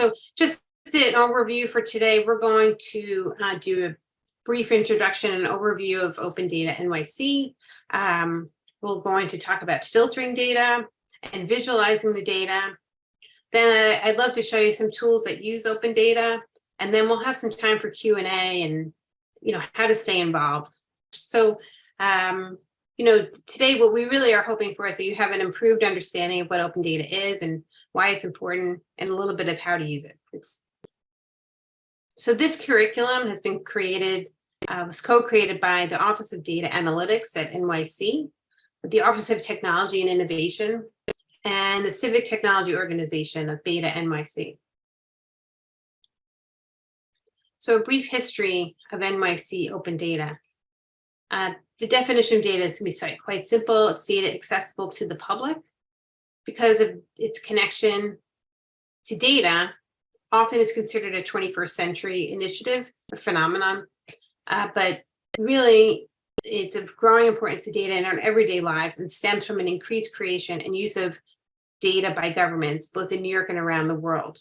So just an overview for today, we're going to uh, do a brief introduction and overview of Open Data NYC. Um, we're going to talk about filtering data and visualizing the data. Then I'd love to show you some tools that use open data, and then we'll have some time for Q&A and you know how to stay involved. So um, you know, today what we really are hoping for is that you have an improved understanding of what open data is and why it's important and a little bit of how to use it. It's so this curriculum has been created, uh, was co-created by the Office of Data Analytics at NYC, the Office of Technology and Innovation, and the Civic Technology Organization of Beta NYC. So a brief history of NYC open data. Uh, the definition of data is going to be quite simple. It's data accessible to the public because of its connection to data. Often it's considered a 21st century initiative or phenomenon, uh, but really it's of growing importance to data in our everyday lives and stems from an increased creation and use of data by governments, both in New York and around the world.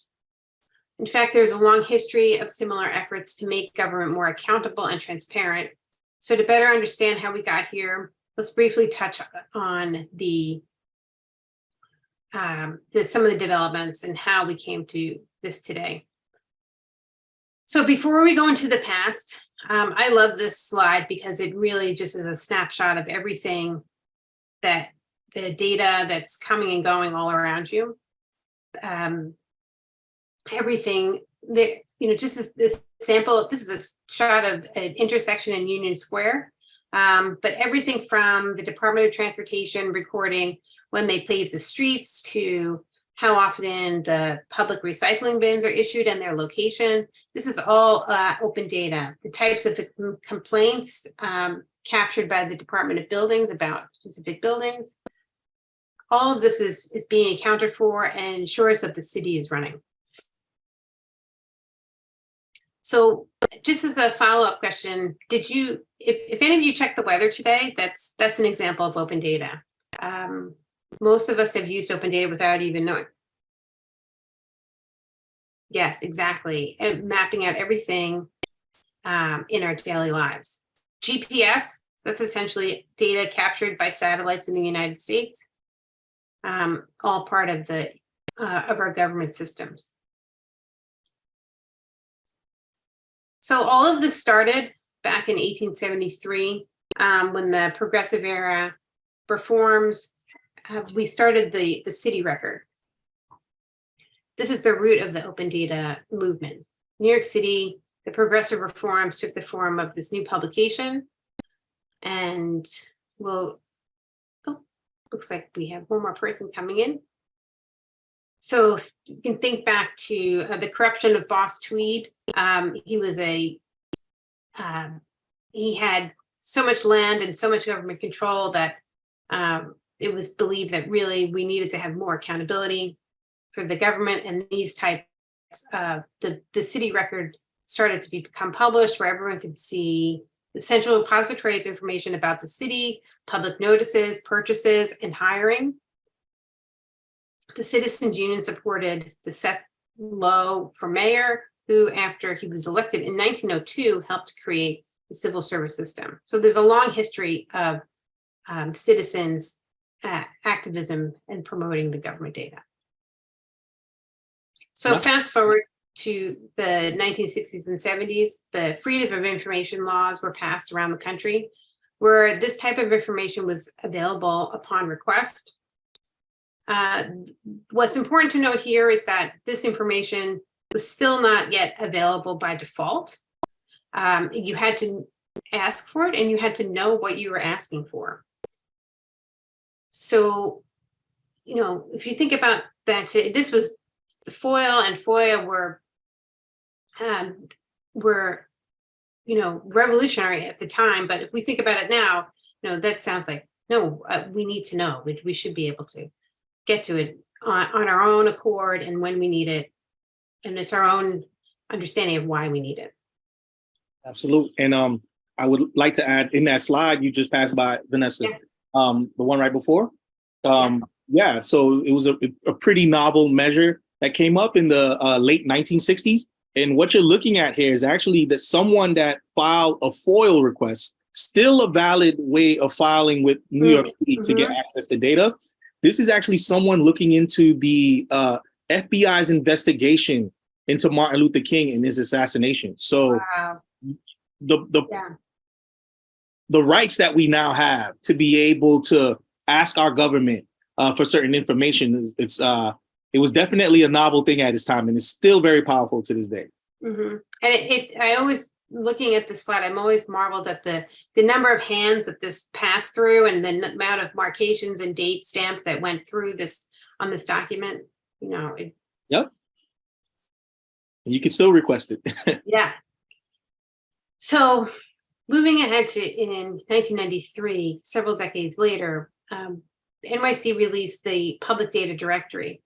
In fact, there's a long history of similar efforts to make government more accountable and transparent. So to better understand how we got here, let's briefly touch on the, um, the some of the developments and how we came to this today. So before we go into the past, um, I love this slide because it really just is a snapshot of everything that the data that's coming and going all around you. Um, everything that, you know, just as this sample, this is a shot of an intersection in Union Square. Um, but everything from the Department of Transportation recording when they pave the streets to how often the public recycling bins are issued and their location. This is all uh, open data. The types of complaints um, captured by the Department of Buildings about specific buildings. All of this is, is being accounted for and ensures that the city is running. So just as a follow-up question, did you, if, if any of you checked the weather today, that's that's an example of open data. Um, most of us have used open data without even knowing. Yes, exactly. And mapping out everything um, in our daily lives. GPS, that's essentially data captured by satellites in the United States, um, all part of the uh, of our government systems. So all of this started back in 1873 um, when the progressive era reforms, uh, we started the, the city record. This is the root of the open data movement. New York City, the progressive reforms took the form of this new publication and we'll, oh, looks like we have one more person coming in. So you can think back to uh, the corruption of Boss Tweed. Um, he was a, um, he had so much land and so much government control that um, it was believed that really we needed to have more accountability for the government and these types uh, the, the city record started to become published where everyone could see the central repository of information about the city, public notices, purchases, and hiring the Citizens Union supported the Seth Low for mayor, who after he was elected in 1902 helped create the civil service system. So there's a long history of um, citizens activism and promoting the government data. So yeah. fast forward to the 1960s and 70s, the Freedom of Information laws were passed around the country, where this type of information was available upon request uh, what's important to note here is that this information was still not yet available by default. Um, you had to ask for it and you had to know what you were asking for. So, you know, if you think about that, this was the FOIL and FOIA were, um, were, you know, revolutionary at the time. But if we think about it now, you know, that sounds like, no, uh, we need to know, we, we should be able to get to it on, on our own accord and when we need it. And it's our own understanding of why we need it. Absolutely. And um, I would like to add in that slide you just passed by, Vanessa, yeah. Um, the one right before. Um, yeah. so it was a, a pretty novel measure that came up in the uh, late 1960s. And what you're looking at here is actually that someone that filed a FOIL request, still a valid way of filing with New York City to get access to data. This is actually someone looking into the uh, FBI's investigation into Martin Luther King and his assassination. So Wow, the the yeah, the rights that we now have to be able to ask our government uh, for certain information is it's uh it was definitely a novel thing at its time and it's still very powerful to this day. hmm And it, it, I always, looking at this slide, I'm always marveled at the, the number of hands that this passed through and the amount of markations and date stamps that went through this, on this document, you know, it, And you can still request it. yeah. So moving ahead to in 1993, several decades later, um, NYC released the Public Data Directory.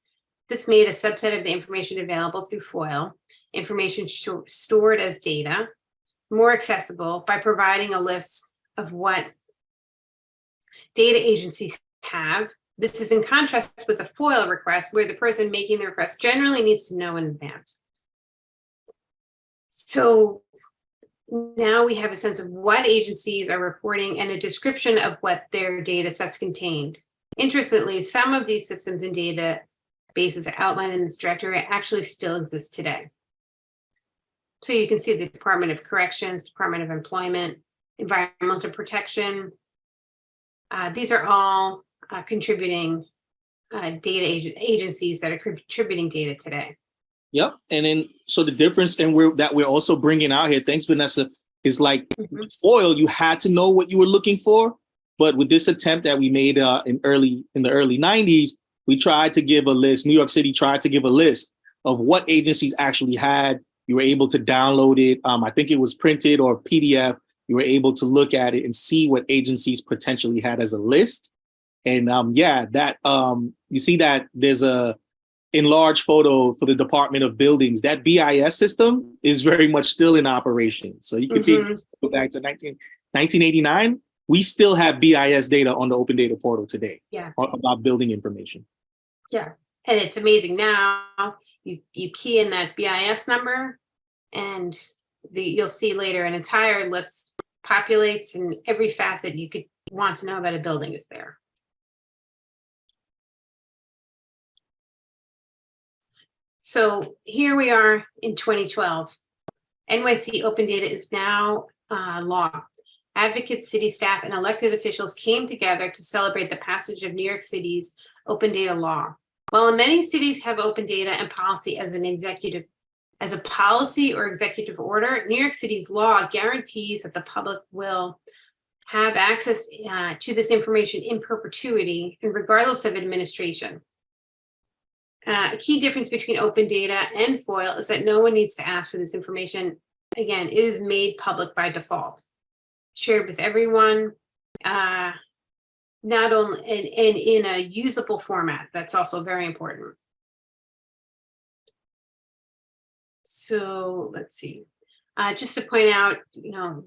This made a subset of the information available through FOIL, information stored as data, more accessible by providing a list of what data agencies have. This is in contrast with a FOIL request where the person making the request generally needs to know in advance. So now we have a sense of what agencies are reporting and a description of what their data sets contained. Interestingly, some of these systems and databases outlined in this directory actually still exist today. So you can see the Department of Corrections, Department of Employment, Environmental Protection. Uh, these are all uh, contributing uh, data ag- agencies that are contributing data today. Yep. And then so the difference and we're that we're also bringing out here, thanks Vanessa, is like Mhm. FOIL, you had to know what you were looking for. But with this attempt that we made uh, in early in the early 90s, we tried to give a list. New York City tried to give a list of what agencies actually had. You were able to download it. Um, I think it was printed or PDF. You were able to look at it and see what agencies potentially had as a list. And um, yeah, that um, you see that there's a enlarged photo for the Department of Buildings. That BIS system is very much still in operation. So you can see Mhm. go back to 19, 1989, we still have BIS data on the Open Data Portal today. Yeah. About building information. Yeah, and it's amazing now, you, you key in that BIS number and the, you'll see later an entire list populates and every facet you could want to know about a building is there. So here we are in 2012. NYC Open Data is now uh, law. Advocates, city staff, and elected officials came together to celebrate the passage of New York City's open data law. While many cities have open data and policy as an executive, as a policy or executive order, New York City's law guarantees that the public will have access uh, to this information in perpetuity and regardless of administration. Uh, a key difference between open data and FOIL is that no one needs to ask for this information. Again, it is made public by default, shared with everyone. Uh, not only and, and in a usable format. That's also very important. So let's see. Uh, just to point out, you know,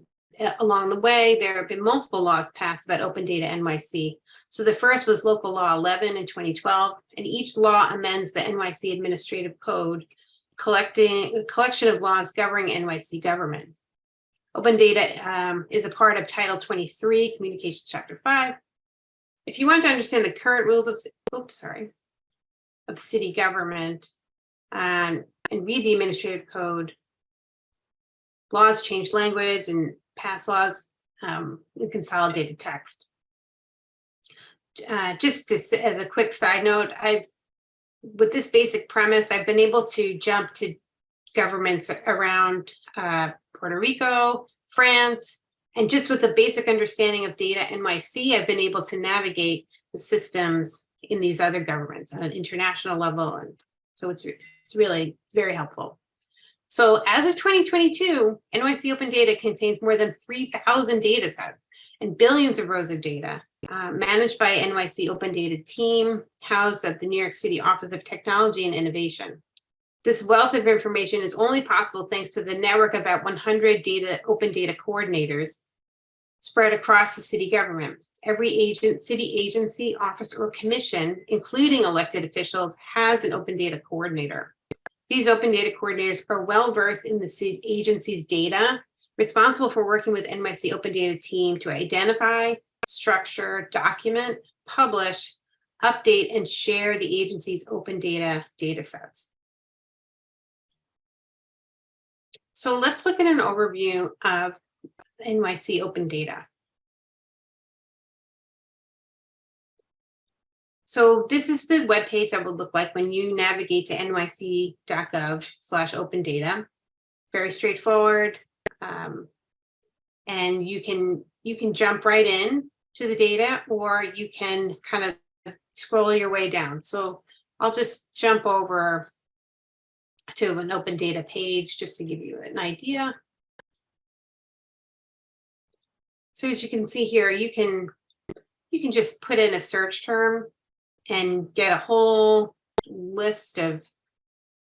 along the way, there have been multiple laws passed about open data NYC. So the first was local law 11 in 2012, and each law amends the NYC administrative code, collecting a collection of laws governing NYC government. Open data um, is a part of Title 23, Communications Chapter 5, if you want to understand the current rules of, oops, sorry, of city government um, and read the administrative code, laws change language and pass laws um, in consolidated text. Uh, just to, as a quick side note, I've, with this basic premise, I've been able to jump to governments around uh, Puerto Rico, France, and just with a basic understanding of data NYC, I've been able to navigate the systems in these other governments on an international level. And so it's, it's really, it's very helpful. So as of 2022, NYC Open Data contains more than 3,000 data sets and billions of rows of data uh, managed by NYC Open Data team housed at the New York City Office of Technology and Innovation. This wealth of information is only possible thanks to the network of about 100 data, open data coordinators spread across the city government. every agent, city agency, office, or commission, including elected officials, has an open data coordinator. These open data coordinators are well versed in the ci- agency's data, responsible for working with NYC Open Data team to identify, structure, document, publish, update, and share the agency's open data data sets. So let's look at an overview of NYC open data. So this is the webpage that would look like when you navigate to nyc.gov slash open data. Very straightforward. Um, and you can you can jump right in to the data or you can kind of scroll your way down. So I'll just jump over to an open data page just to give you an idea. So as you can see here, you can you can just put in a search term and get a whole list of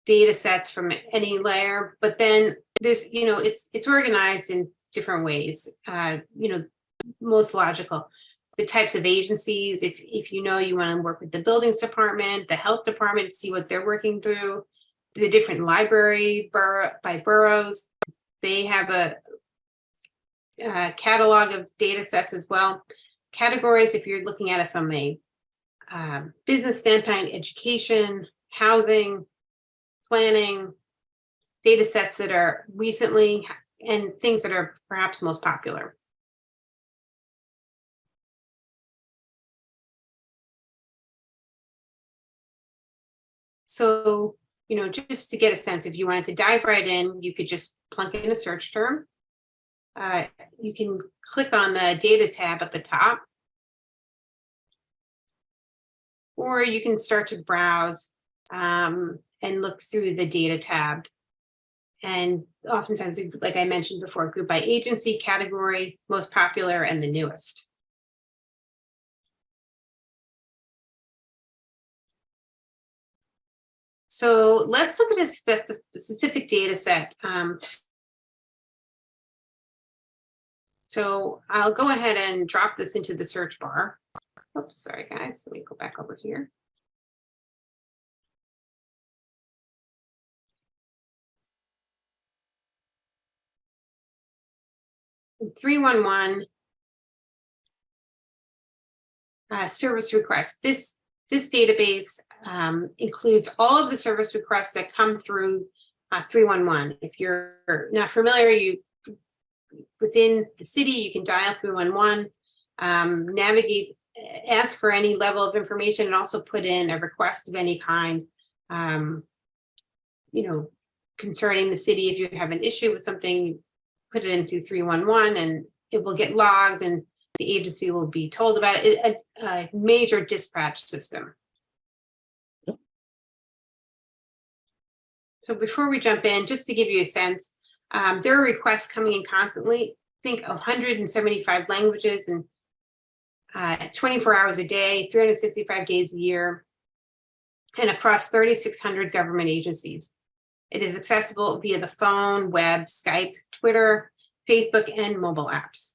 data sets from any layer. But then there's, you know, it's it's organized in different ways. Uh, you know, most logical. The types of agencies, if if you know you want to work with the buildings department, the health department, see what they're working through, the different library borough by boroughs, they have a, uh catalog of data sets as well. Categories, if you're looking at it from a um, business standpoint, education, housing, planning, data sets that are recently and things that are perhaps most popular. So, you know, just to get a sense, if you wanted to dive right in, you could just plunk in a search term. Uh, you can click on the data tab at the top. Or you can start to browse um, and look through the data tab. And oftentimes, like I mentioned before, group by agency, category, most popular, and the newest. So let's look at a specific data set. Um, so I'll go ahead and drop this into the search bar. Oops, sorry, guys. Let me go back over here. Three one one. Uh, service request. This this database um, includes all of the service requests that come through uh, 311. If you're not familiar, you within the city, you can dial 311, um, navigate, ask for any level of information and also put in a request of any kind, um, you know, concerning the city. If you have an issue with something, put it in through 311 and it will get logged and the agency will be told about it. A, a major dispatch system. So before we jump in, just to give you a sense, um, there are requests coming in constantly. Think 175 languages and uh, 24 hours a day, 365 days a year, and across 3,600 government agencies. It is accessible via the phone, web, Skype, Twitter, Facebook, and mobile apps.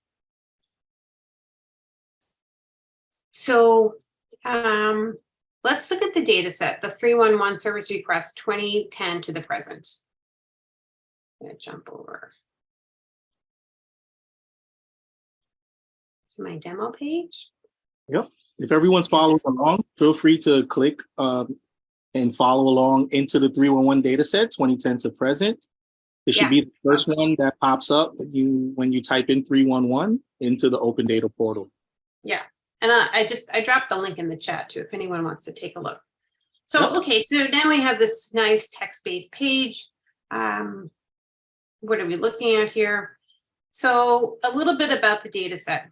So um, let's look at the data set, the 311 service request 2010 to the present. I'm gonna jump over. To my demo page. Yep. If everyone's following along, feel free to click um, and follow along into the 311 data set 2010 to present. It should Yeah. be the first one that pops up when you when you type in 311 into the open data portal. Yeah, and uh, I just, I dropped the link in the chat too, if anyone wants to take a look. So, okay, so now we have this nice text-based page. Um, what are we looking at here? So a little bit about the data set.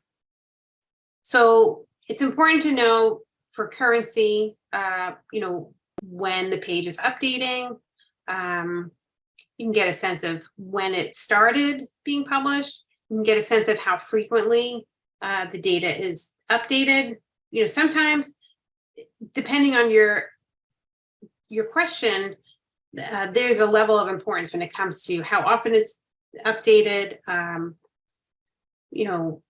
So it's important to know for currency, uh, you know, when the page is updating. Um, you can get a sense of when it started being published. You can get a sense of how frequently uh, the data is updated. You know, sometimes depending on your your question, uh, there's a level of importance when it comes to how often it's updated. Um, you know,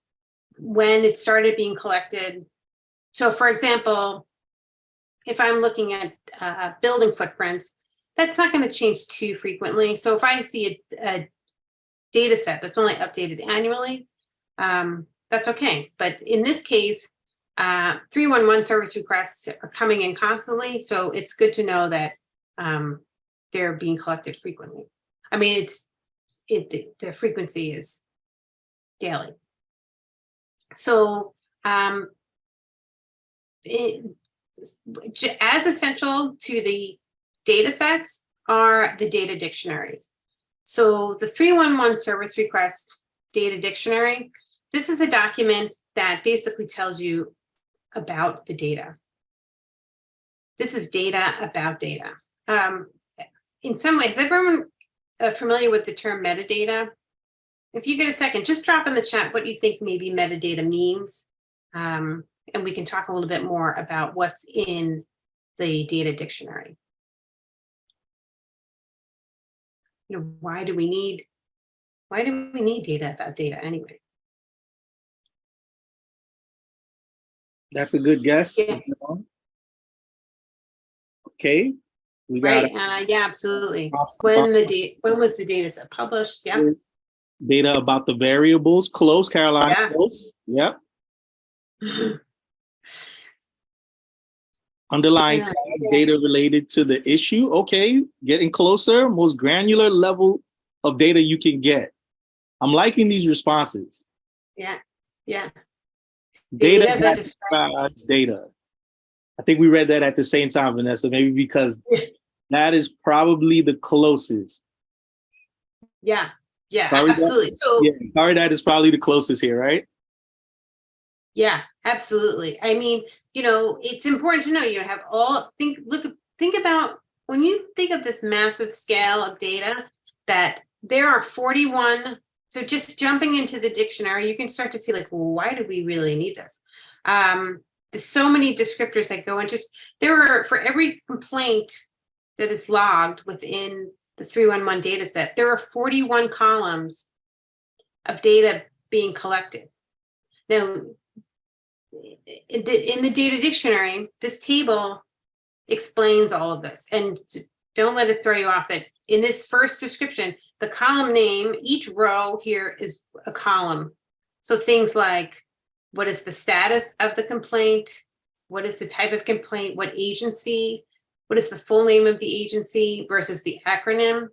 when it started being collected. So for example, if I'm looking at uh, building footprints, that's not going to change too frequently. So if I see a, a data set that's only updated annually, um, that's okay. But in this case, uh, 311 service requests are coming in constantly, so it's good to know that um, they're being collected frequently. I mean, it's it the, frequency is daily. So um, it, as essential to the data sets are the data dictionaries. So the 311 service request data dictionary, this is a document that basically tells you about the data. This is data about data. Um, in some ways, everyone uh, familiar with the term metadata? If you get a second, just drop in the chat what you think maybe metadata means. Um, and we can talk a little bit more about what's in the data dictionary. You know, why do we need, why do we need data about data anyway? That's a good guess. Yeah. Okay, we got Right, uh, yeah, absolutely. When the date, when was the data set published? Yeah, data about the variables. Close, Caroline. Yeah. Close. Yep. Underlying Yeah. tags, data related to the issue. Okay, getting closer. Most granular level of data you can get. I'm liking these responses. yeah, yeah. Data Data that that describes- data. I think we read that at the same time, Vanessa, maybe because that is probably the closest. Yeah, yeah, Beth? absolutely. So, Yeah, sorry, that is probably the closest here, right? yeah, absolutely. I mean, you know, it's important to know you have all, think, look, think about, when you think of this massive scale of data, that there are 41, so just jumping into the dictionary, you can start to see like, why do we really need this? Um, there's so many descriptors that go into, there are, for every complaint that is logged within the 311 data set, there are 41 columns of data being collected. Now, in the, in the data dictionary, this table explains all of this. And don't let it throw you off that in this first description, the column name, each row here is a column. So things like, what is the status of the complaint? What is the type of complaint? What agency? What is the full name of the agency versus the acronym?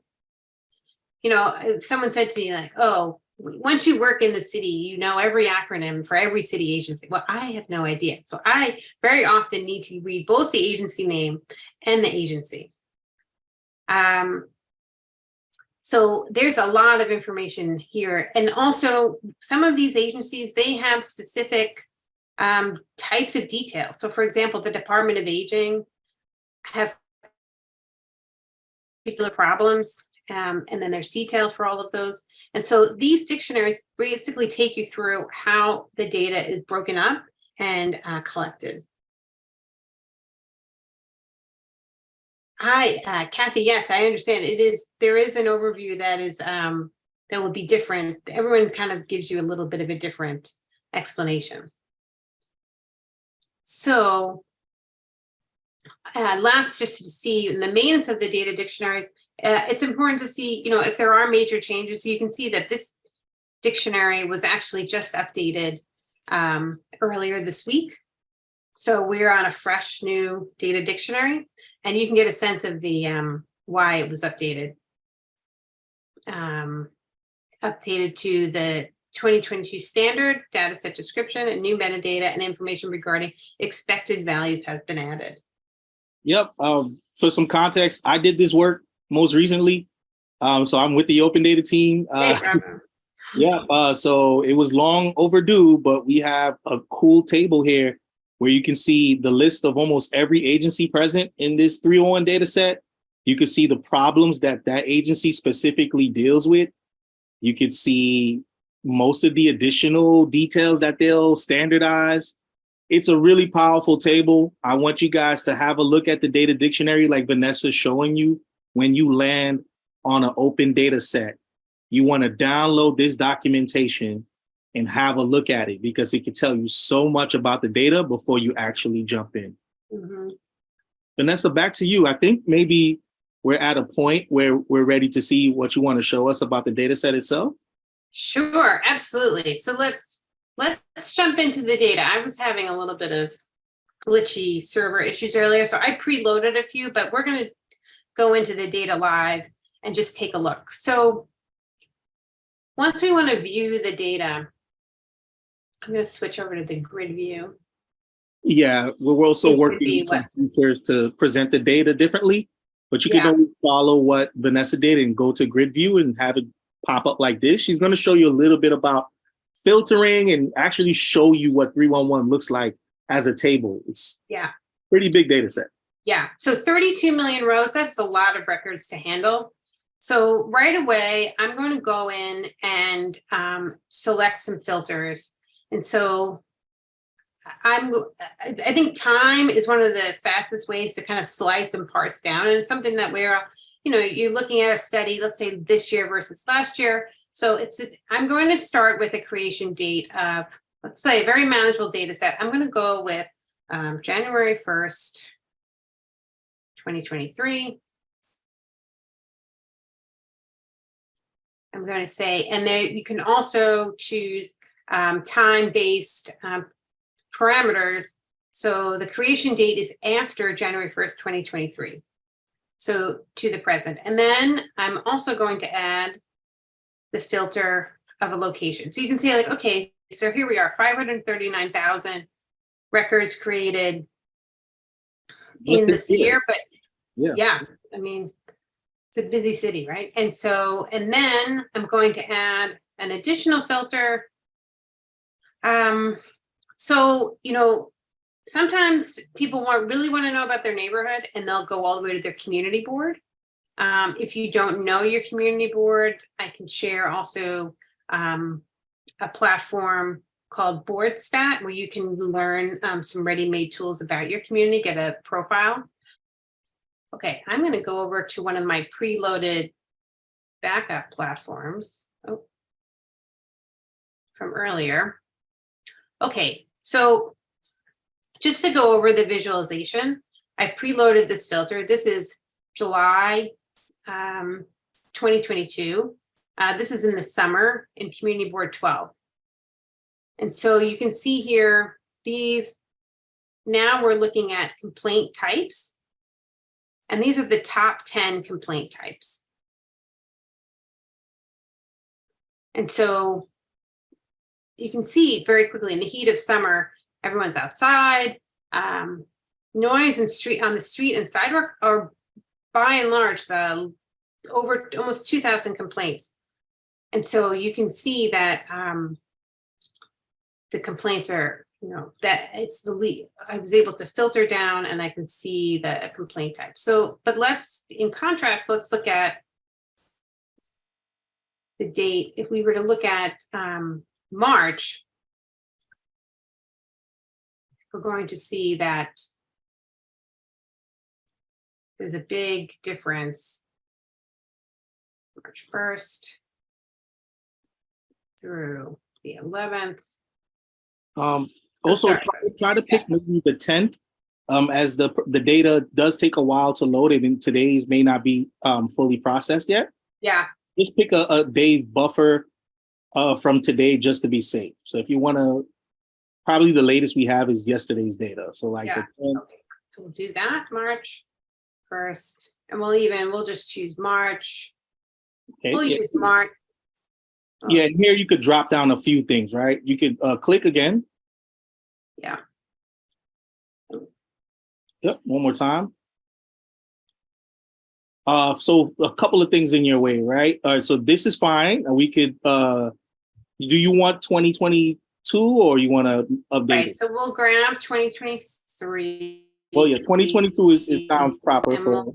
You know, if someone said to me like, oh, once you work in the city, you know every acronym for every city agency. Well, I have no idea. So I very often need to read both the agency name and the agency. Um, so there's a lot of information here. And also some of these agencies, they have specific um, types of detail. So for example, the Department of Aging have particular problems um, and then there's details for all of those. And so these dictionaries basically take you through how the data is broken up and uh, collected. Hi, uh, Kathy. Yes, I understand. It is, there is an overview that is, um, that will be different. Everyone kind of gives you a little bit of a different explanation. So uh, last, just to see in the maintenance of the data dictionaries, uh, it's important to see, you know, if there are major changes, you can see that this dictionary was actually just updated um, earlier this week. So we're on a fresh new data dictionary and you can get a sense of the um, why it was updated. Um, updated to the 2022 standard data set description and new metadata and information regarding expected values has been added. Yep. Um, for some context, I did this work most recently. Um, so I'm with the open data team. Uh, yeah. Uh, so it was long overdue, but we have a cool table here where you can see the list of almost every agency present in this 301 data set. You can see the problems that that agency specifically deals with. You could see most of the additional details that they'll standardize. It's a really powerful table. I want you guys to have a look at the data dictionary like Vanessa's showing you when you land on an open data set. You want to download this documentation and have a look at it because it can tell you so much about the data before you actually jump in. Mhm. Vanessa, back to you. I think maybe we're at a point where we're ready to see what you want to show us about the data set itself. Sure, absolutely. So let's, let's jump into the data. I was having a little bit of glitchy server issues earlier, so I preloaded a few, but we're gonna go into the data live and just take a look. So once we want to view the data, I'm gonna switch over to the grid view. Yeah, we're also It would working some features to present the data differently, but you can Yeah. always follow what Vanessa did and go to grid view and have it pop up like this. She's going to show you a little bit about filtering and actually show you what 311 looks like as a table. It's Yeah. pretty big data set. Yeah, so 32 million rows, that's a lot of records to handle. So right away, I'm going to go in and um, select some filters. And so I'm, I think time is one of the fastest ways to kind of slice and parse down. And it's something that we're, you know, you're looking at a study, let's say this year versus last year. So it's, I'm going to start with a creation date of, let's say, a very manageable data set. I'm going to go with um, January 1st, 2023. I'm going to say, and then you can also choose um, time-based um, parameters. So the creation date is after January 1st, 2023. So to the present. And then I'm also going to add the filter of a location. So you can see like, okay, so here we are, 539,000 records created in this year, but Yeah. yeah, I mean, it's a busy city, right? And so, and then I'm going to add an additional filter. Um, so, you know, sometimes people want, really want to know about their neighborhood and they'll go all the way to their community board. Um, if you don't know your community board, I can share also um, a platform called BoardStat where you can learn um, some ready-made tools about your community, get a profile. Okay, I'm going to go over to one of my preloaded backup platforms. Oh, from earlier. Okay, so just to go over the visualization, I preloaded this filter. This is July um, 2022. Uh, this is in the summer in Community Board 12. And so you can see here, these, now we're looking at complaint types. And these are the top 10 complaint types. And so you can see very quickly in the heat of summer, everyone's outside. Um, noise and street on the street and sidewalk are by and large the over almost 2,000 complaints. And so you can see that um, the complaints are, you know, that it's the lead. I was able to filter down and I can see the complaint type. So, but let's, in contrast, let's look at the date. If we were to look at um, March, we're going to see that there's a big difference. March 1st through the 11th. Um, also try, try to pick maybe the 10th um, as the, the data does take a while to load it and today's may not be um, fully processed yet. Yeah, Just pick a, a day's buffer uh, from today just to be safe. So if you want to, probably the latest we have is yesterday's data. So like the 10th, okay, so we'll do that, March 1st. And we'll even, we'll just choose March. okay, We'll yeah. use March. Oh, Yeah, here you could drop down a few things, right? You could uh, click again. Yeah. Yep, one more time. Uh, so a couple of things in your way, right? All right, so this is fine. We could, uh, do you want 2022 or you want to update Right, it? so we'll grab 2023. Well, yeah, 2022 is, it sounds proper for,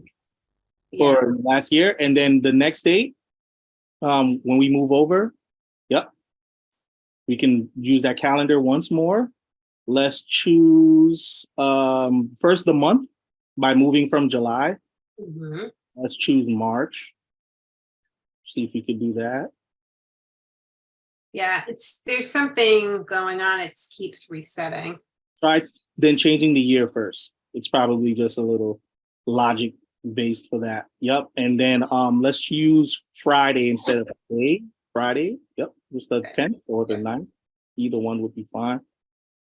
Yeah, for last year. And then the next date, um, when we move over, yep. We can use that calendar once more. Let's choose, um, first the month by moving from July. mhm. Let's choose March. See if we could do that. Yeah, it's, there's something going on. It keeps resetting. Try then changing the year first. It's probably just a little logic based for that. Yep. And then um let's use Friday instead of today. Friday. Yep. Just the Okay. tenth or the 9th. Either one would be fine.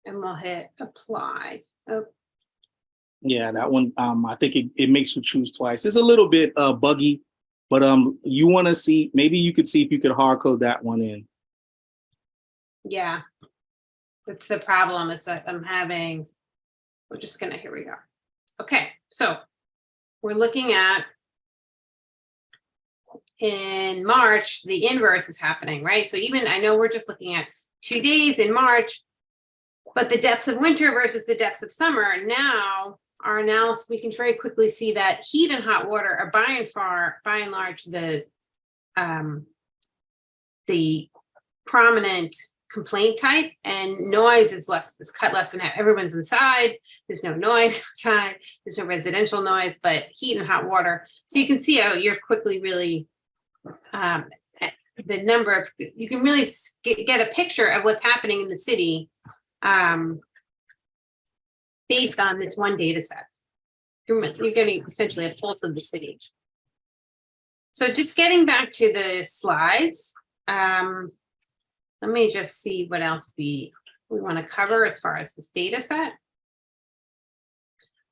And we'll hit apply. Oh, Yeah, that one, um, I think it, it makes you choose twice. It's a little bit uh buggy, but um, you want to see, maybe you could see if you could hard code that one in. yeah. That's the problem is that I'm having, we're just gonna, here we go. Okay, so we're looking at in March, the inverse is happening, right? So even, I know we're just looking at two days in March, but the depths of winter versus the depths of summer, now our analysis, we can very quickly see that heat and hot water are by and far, by and large, the um, the prominent complaint type and noise is less, is cut less than half. Everyone's inside. There's no noise outside. There's no residential noise, but heat and hot water. So you can see how you're quickly really um, eh, the number of, you can really get, get a picture of what's happening in the city um, based on this one data set. You're, you're getting essentially a pulse of the city. So just getting back to the slides, um, let me just see what else we, we want to cover as far as this data set.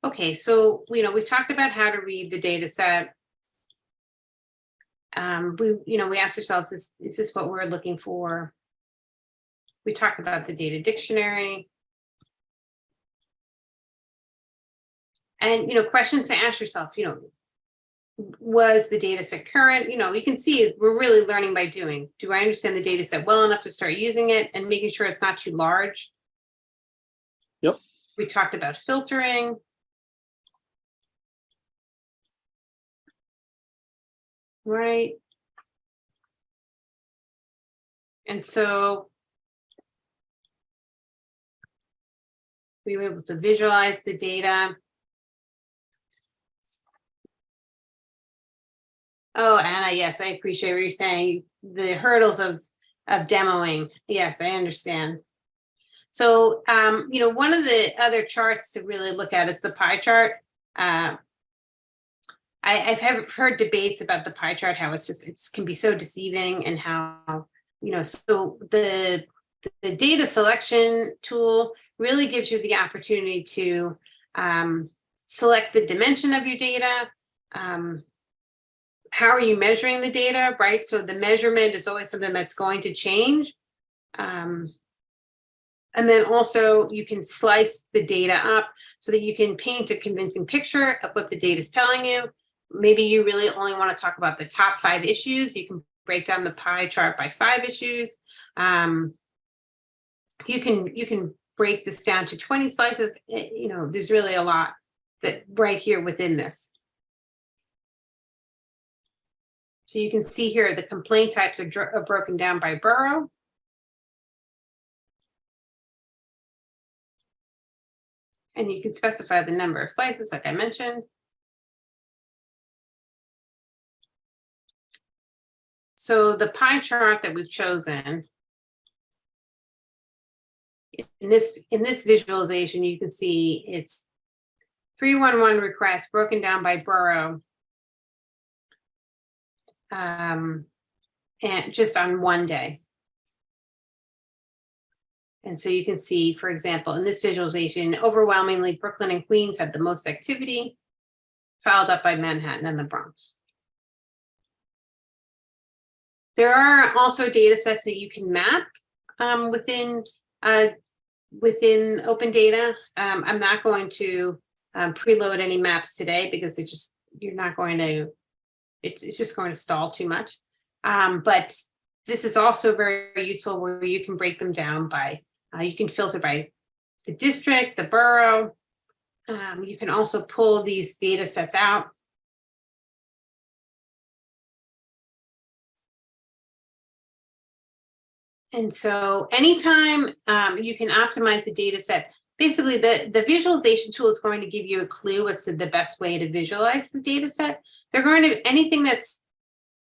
Okay, so, you know, we talked about how to read the data set. Um, we, you know, we asked ourselves, is, is this what we're looking for? We talked about the data dictionary. And, you know, questions to ask yourself, you know, was the data set current? You know, you can see we're really learning by doing. Do I understand the data set well enough to start using it and making sure it's not too large? Yep. We talked about filtering. Right. And so we were able to visualize the data. Oh, Anna, yes, I appreciate what you're saying. The hurdles of, of demoing. Yes, I understand. So, um, you know, one of the other charts to really look at is the pie chart. Uh, I, I've heard debates about the pie chart, how it's just, it's can be so deceiving and how, you know, so the, the data selection tool really gives you the opportunity to um, select the dimension of your data, um, how are you measuring the data, right? So the measurement is always something that's going to change. Um, and then also you can slice the data up so that you can paint a convincing picture of what the data is telling you. Maybe you really only want to talk about the top five issues. You can break down the pie chart by five issues. Um, you can you can break this down to 20 slices. Eh, You know, there's really a lot that right here within this. So you can see here, the complaint types are, are broken down by borough. And you can specify the number of slices, like I mentioned. So the pie chart that we've chosen. In this, in this visualization, you can see it's 311 requests broken down by borough um, and just on one day. And so you can see, for example, in this visualization, overwhelmingly Brooklyn and Queens had the most activity, followed up by Manhattan and the Bronx. There are also data sets that you can map um, within uh, within open data. Um, I'm not going to um, preload any maps today because it just you're not going to it's, it's just going to stall too much. Um, but this is also very useful where you can break them down by, uh, you can filter by the district, the borough. Um, you can also pull these data sets out. And so anytime um, you can optimize the data set, basically the, the visualization tool is going to give you a clue as to the best way to visualize the data set. They're going to, anything that's,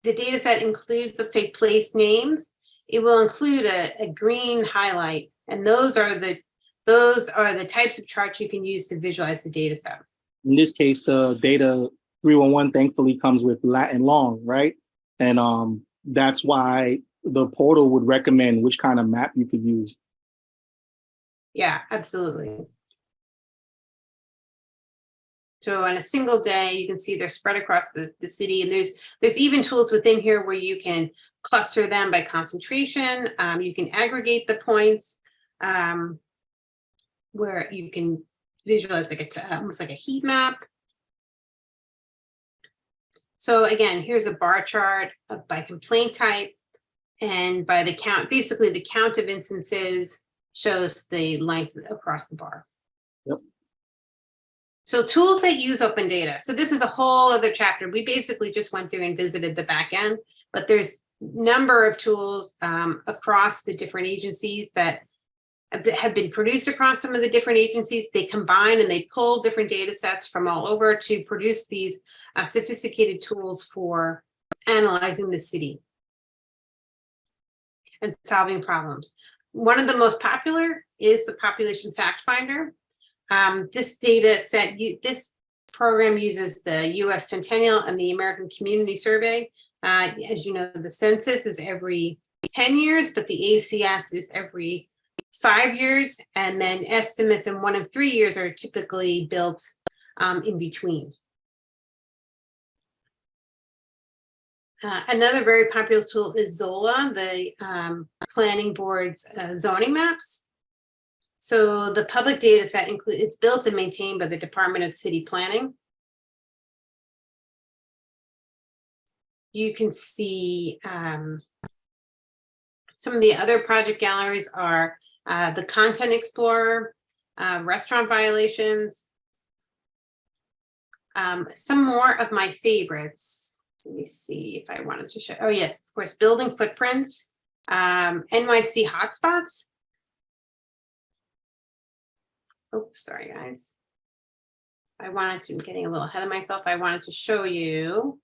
the data set includes, let's say, place names. it will include a, a green highlight. And those are the, those are the types of charts you can use to visualize the data set. In this case, the data 311 thankfully comes with Latin long, right? And um, that's why the portal would recommend which kind of map you could use. Yeah, absolutely. So on a single day, you can see they're spread across the, the city and there's, there's even tools within here where you can cluster them by concentration. Um, you can aggregate the points. Um, where you can visualize like a, almost like a heat map. So again, here's a bar chart by complaint type and by the count, basically the count of instances shows the length across the bar. So tools that use open data. So this is a whole other chapter. We basically just went through and visited the back end, but there's number of tools um, across the different agencies that have been produced across some of the different agencies. They combine and they pull different data sets from all over to produce these uh, sophisticated tools for analyzing the city and solving problems. One of the most popular is the Population Fact Finder. Um, this data set, you, this program uses the US Decennial and the American Community Survey. Uh, as you know, the census is every 10 years, but the ACS is every five years, and then estimates in one of three years are typically built um, in between. Uh, another very popular tool is Zola, the um, planning board's uh, zoning maps. So the public data set include it's built and maintained by the Department of City Planning. You can see um, some of the other project galleries are uh, the Content Explorer, uh, restaurant violations. Um, some more of my favorites. Let me see if I wanted to show. Oh, yes, of course, building footprints, um, NYC hotspots. Oops, sorry, guys. I wanted to, I'm getting a little ahead of myself. I wanted to show you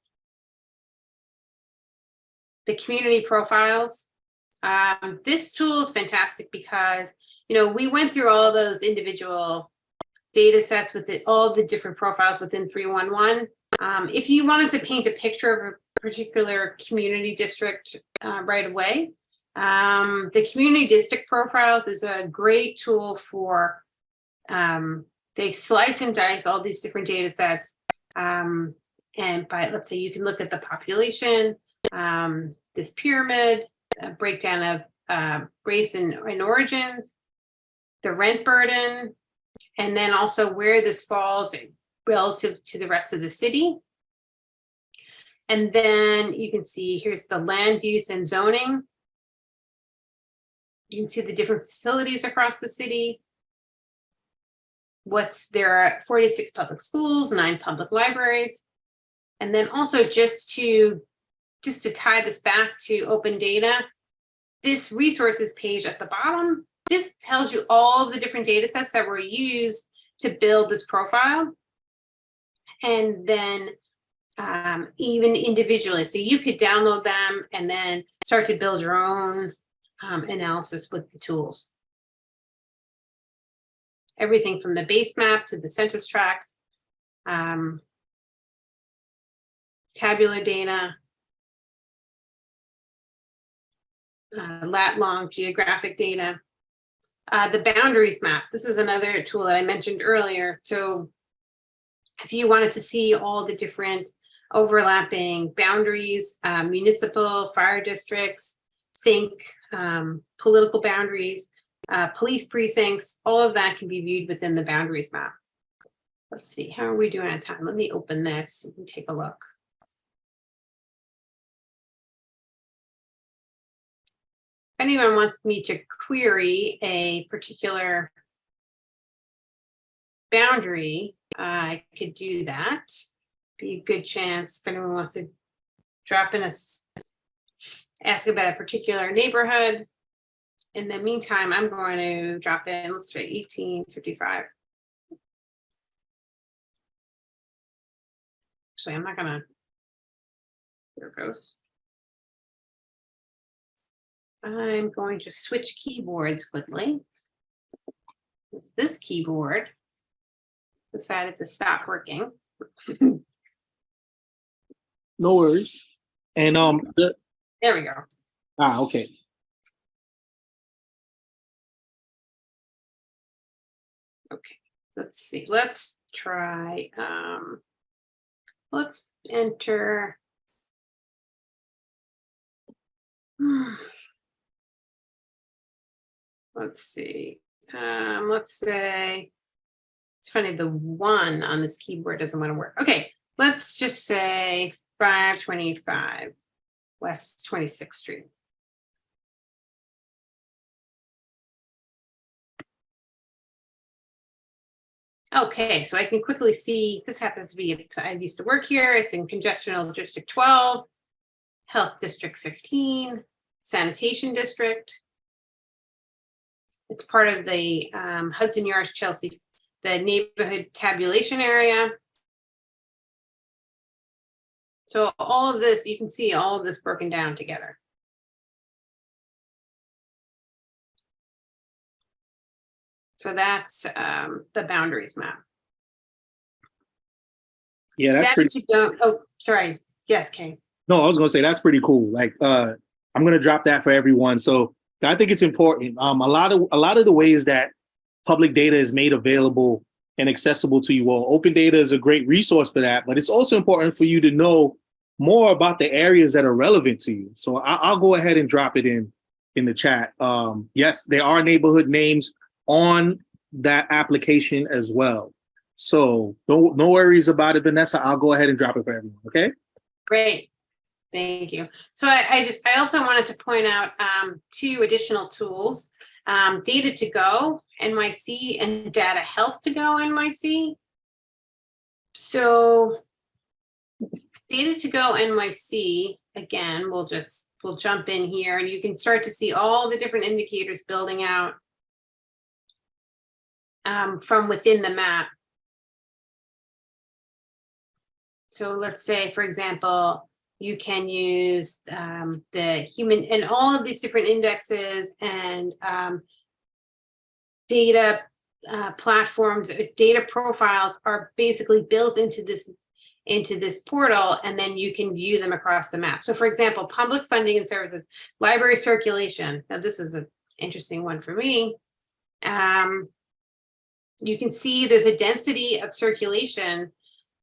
the community profiles. Um, this tool is fantastic because, you know, we went through all those individual data sets with it, all the different profiles within 311. Um, if you wanted to paint a picture of a particular community district uh, right away, um, the community district profiles is a great tool for, um, they slice and dice all these different data sets. Um, and by, let's say you can look at the population, um, this pyramid, a breakdown of uh, race and, and origins, the rent burden, and then also where this falls relative to the rest of the city. And then you can see here's the land use and zoning. You can see the different facilities across the city. What's there are 46 public schools, nine public libraries. And then also just to just to tie this back to open data, this resources page at the bottom, this tells you all the different data sets that were used to build this profile. And then um, even individually, so you could download them and then start to build your own um, analysis with the tools. Everything from the base map to the census tracts, um, tabular data, uh, lat long geographic data. Uh, the boundaries map, this is another tool that I mentioned earlier. So if you wanted to see all the different overlapping boundaries, uh, municipal, fire districts, think um, political boundaries, uh, police precincts, all of that can be viewed within the boundaries map. Let's see, how are we doing on time? Let me open this and take a look. If anyone wants me to query a particular boundary, I could do that. Be a good chance if anyone wants to drop in a, ask about a particular neighborhood. In the meantime, I'm going to drop in, let's say 1855. Actually, I'm not gonna, there it goes. I'm going to switch keyboards quickly. This keyboard decided to stop working. No worries. And um, the, There we go. ah, okay. Okay, let's see, let's try, um, let's enter. Let's see, um, let's say. It's funny, the one on this keyboard doesn't want to work. Okay, let's just say five twenty-five West Twenty-Sixth Street. Okay, so I can quickly see, this happens to be, I used to work here, it's in congressional district twelve, health district fifteen, sanitation district. It's part of the um, Hudson Yards Chelsea, the neighborhood tabulation area. So all of this, you can see all of this broken down together. So that's um, the boundaries map. Yeah, that's pretty. You don't, oh, sorry, yes, Kay. No, I was gonna say that's pretty cool. Like, uh, I'm gonna drop that for everyone. So I think it's important. Um, a lot of a lot of the ways that public data is made available and accessible to you all. Open data is a great resource for that, but it's also important for you to know more about the areas that are relevant to you. So I, I'll go ahead and drop it in in the chat. Um, yes, there are neighborhood names on that application as well. So no no worries about it, Vanessa. I'll go ahead and drop it for everyone. Okay. Great, thank you. So I, I just, I also wanted to point out um, two additional tools. Um, Data to Go NYC and Data Health to Go NYC. So Data to Go NYC, again, we'll just, we'll jump in here and you can start to see all the different indicators building out um, from within the map. So let's say, for example, you can use um, the human and all of these different indexes and um, data uh, platforms, uh, data profiles are basically built into this into this portal, and then you can view them across the map. So for example, public funding and services, library circulation. Now this is an interesting one for me. Um, you can see there's a density of circulation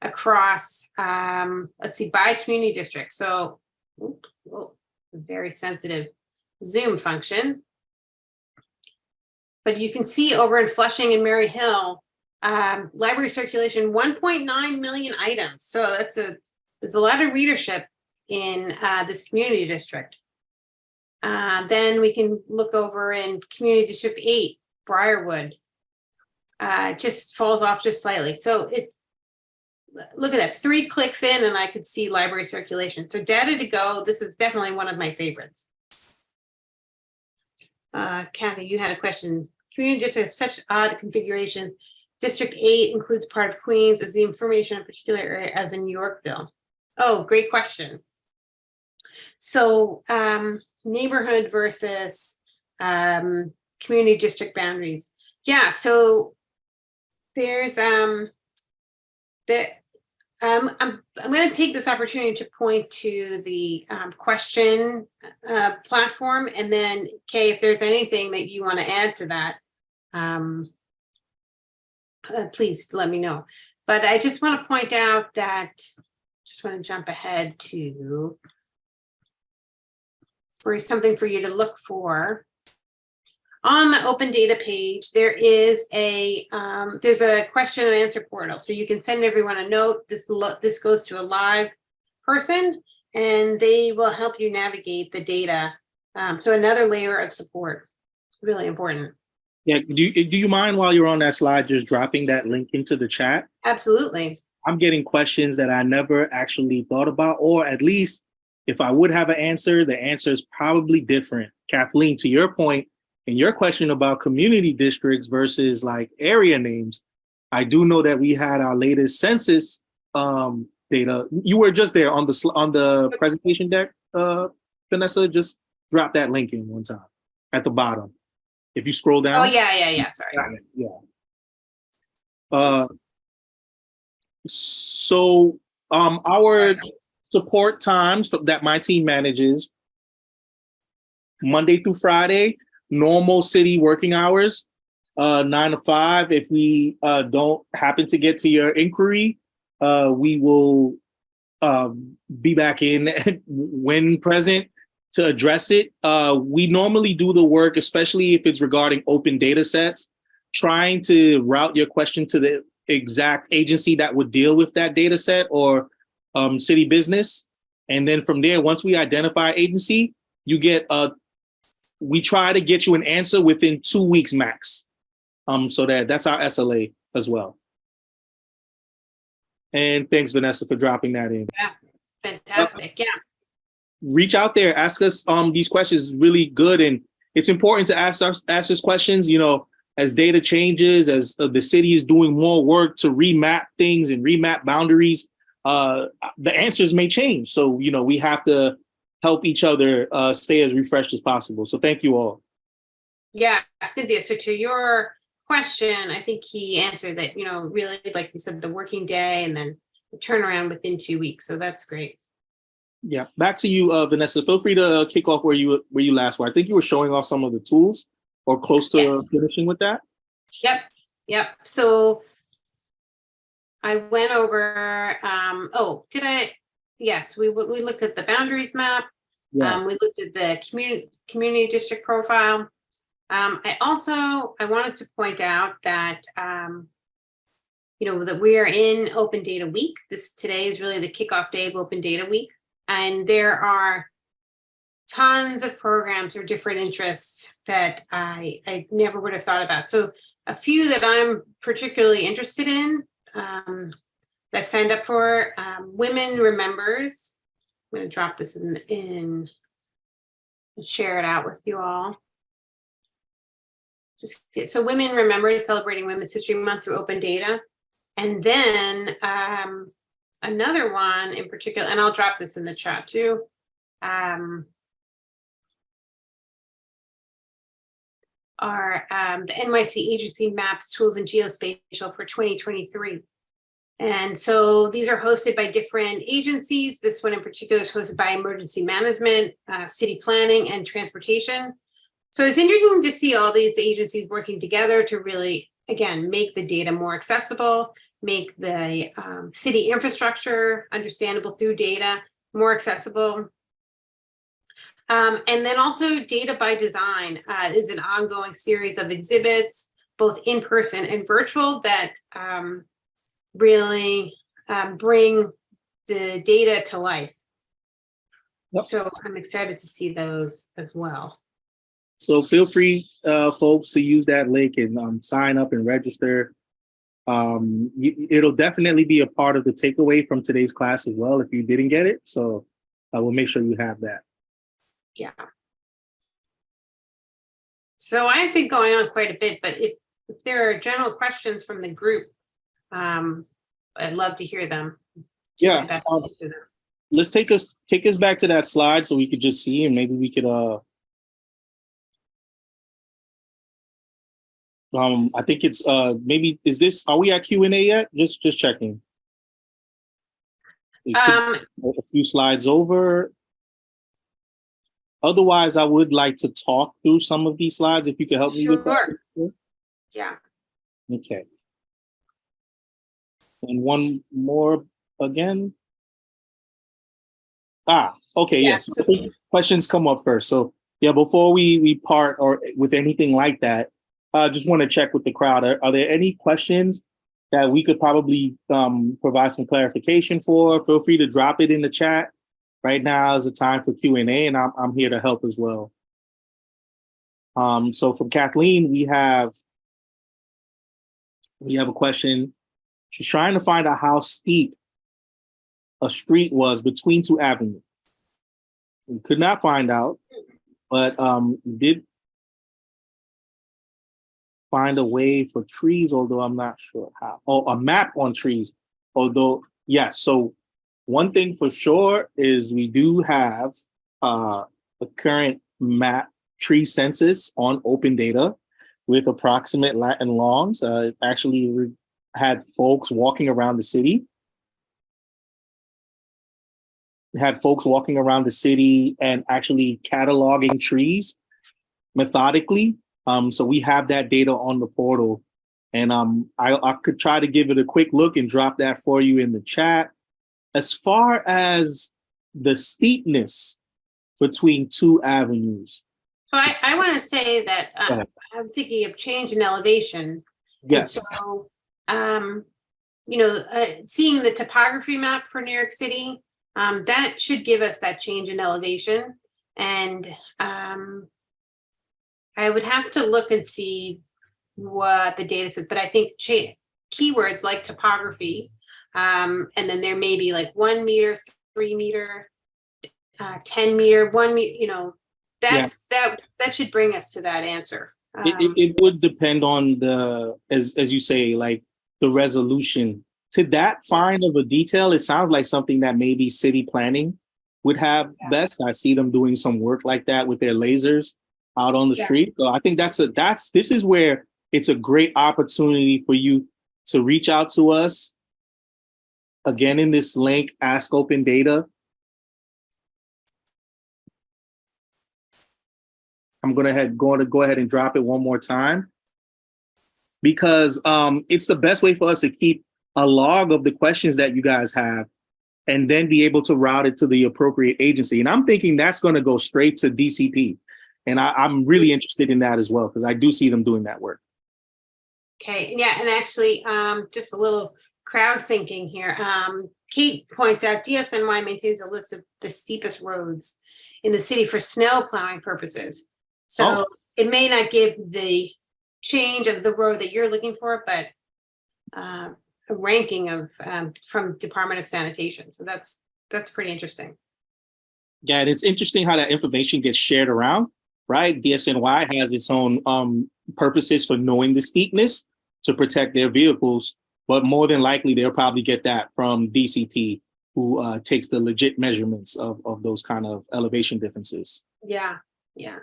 across, um, let's see, by community district. So, very sensitive zoom function. But you can see over in Flushing and Murray Hill, um, library circulation, 1.9 million items. So that's a, there's a lot of readership in uh, this community district. Uh, then we can look over in community district eight, Briarwood. Uh, just falls off just slightly. So it, look at that, three clicks in and I could see library circulation. So data to go, this is definitely one of my favorites. Uh, Kathy, you had a question. Community district have such odd configurations. District eight includes part of Queens. Is the information in a particular area as in Yorkville? Oh, great question. So um, neighborhood versus um, community district boundaries. Yeah, so there's um the um I'm I'm going to take this opportunity to point to the um, question uh, platform and then Kay, if there's anything that you want to add to that, um, uh, please let me know. But I just want to point out that just want to jump ahead to for something for you to look for on the open data page, there is a um, there's a question and answer portal. So you can send everyone a note. This this goes to a live person and they will help you navigate the data. Um, so another layer of support, really important. Yeah, do you, do you mind while you're on that slide, just dropping that link into the chat? Absolutely. I'm getting questions that I never actually thought about, or at least if I would have an answer, the answer is probably different. Kathleen, to your point, in your question about community districts versus like area names, I do know that we had our latest census um, data. You were just there on the on the presentation deck, uh, Vanessa, just drop that link in one time at the bottom. If you scroll down. Oh, yeah, yeah, yeah, sorry. Yeah. Uh, so, um, our support times that my team manages, Monday through Friday, normal city working hours, uh, nine to five. If we, uh, don't happen to get to your inquiry, uh, we will, um, be back in when present to address it. Uh, we normally do the work, especially if it's regarding open data sets, trying to route your question to the exact agency that would deal with that data set or um, city business. And then from there, once we identify agency, you get a, we try to get you an answer within two weeks max. Um, so that that's our SLA as well. And thanks, Vanessa, for dropping that in. Yeah, Fantastic, yeah. reach out there, ask us um these questions really good and it's important to ask us ask us questions, you know, as data changes, as uh, the city is doing more work to remap things and remap boundaries, uh the answers may change. So, you know, we have to help each other uh stay as refreshed as possible. So thank you all. Yeah, Cynthia, so to your question, I think he answered that, you know, really, like you said, the working day and then the turnaround within two weeks. So that's great. Yeah, back to you, uh Vanessa. Feel free to kick off where you where you last were. I think you were showing off some of the tools or close to Yes. finishing with that. Yep, yep. So I went over, um, oh, did I? Yes, we, we looked at the boundaries map. Yeah. Um, we looked at the community, community district profile. Um, I also, I wanted to point out that, um, you know, that we are in Open Data Week. This, today is really the kickoff day of Open Data Week. And there are tons of programs or different interests that I, I never would have thought about. So a few that I'm particularly interested in, um, that I've signed up for, um, Women Remembers. I'm gonna drop this in, in, and share it out with you all. Just, so Women Remember celebrating Women's History Month through open data. And then, um, another one in particular, and I'll drop this in the chat too. Um, are um, the NYC Agency Maps, Tools and Geospatial for 2023. And so these are hosted by different agencies. This one in particular is hosted by Emergency Management, uh, City Planning and Transportation. So it's interesting to see all these agencies working together to really, again, make the data more accessible, make the um, city infrastructure understandable through data, more accessible. Um, and then also data by design uh, is an ongoing series of exhibits, both in person and virtual that um, really um, bring the data to life. Yep. So I'm excited to see those as well. So feel free, uh, folks, to use that link and um, sign up and register. Um, it'll definitely be a part of the takeaway from today's class as well if you didn't get it. So I will make sure you have that. Yeah. So I've been going on quite a bit, but if, if there are general questions from the group, um, I'd love to hear them. Yeah, um, them. Let's take us take us back to that slide so we could just see and maybe we could uh um I think it's uh maybe is this are we at Q and A yet? Just just checking. Um, a few slides over. Otherwise, I would like to talk through some of these slides if you could help me with that. yeah, Okay. And one more again. Ah, okay, Yeah, yes. Questions come up first. So yeah, before we we part or with anything like that, I just want to check with the crowd. Are, are there any questions that we could probably um provide some clarification for? Feel free to drop it in the chat. Right now is the time for Q and A, and I'm I'm here to help as well. Um, so from Kathleen, we have we have a question. She's trying to find out how steep a street was between two avenues. We could not find out, but um, did find a way for trees, although I'm not sure how. Oh, a map on trees, although, yes. So one thing for sure is we do have uh, a current map tree census on open data with approximate lat and longs. Uh, actually had folks walking around the city. Had folks walking around the city and actually cataloging trees methodically. Um, so we have that data on the portal. And um, I, I could try to give it a quick look and drop that for you in the chat. As far as the steepness between two avenues, So I, I want to say that uh. I'm thinking of change in elevation. And yes, So, um, you know, uh, seeing the topography map for New York City, um, that should give us that change in elevation. And, um, I would have to look and see what the data says, but I think keywords like topography, um, and then there may be like one meter, three meter, uh, 10 meter, one, me- you know, that's, that, that should bring us to that answer. it, it, Um, it would depend on the, as, as you say, like the resolution. To that fine of a detail, it sounds like something that maybe city planning would have Yeah. best. I see them doing some work like that with their lasers out on the Yeah. street. So I think that's a, that's, this is where it's a great opportunity for you to reach out to us. Again, in this link, Ask Open Data. I'm gonna head, going to go ahead and drop it one more time. Because um, it's the best way for us to keep a log of the questions that you guys have and then be able to route it to the appropriate agency. And I'm thinking that's gonna go straight to DCP. And I, I'm really interested in that as well, because I do see them doing that work. Okay, yeah, and actually, um, just a little crowd thinking here. Um, Kate points out DSNY maintains a list of the steepest roads in the city for snow plowing purposes. So Oh. it may not give the change of the road that you're looking for, but uh, a ranking of, um, from Department of Sanitation. So that's, that's pretty interesting. Yeah, and it's interesting how that information gets shared around, right? DSNY has its own um, purposes for knowing the steepness to protect their vehicles, but more than likely they'll probably get that from DCP, who uh, takes the legit measurements of, of those kind of elevation differences. Yeah, yeah.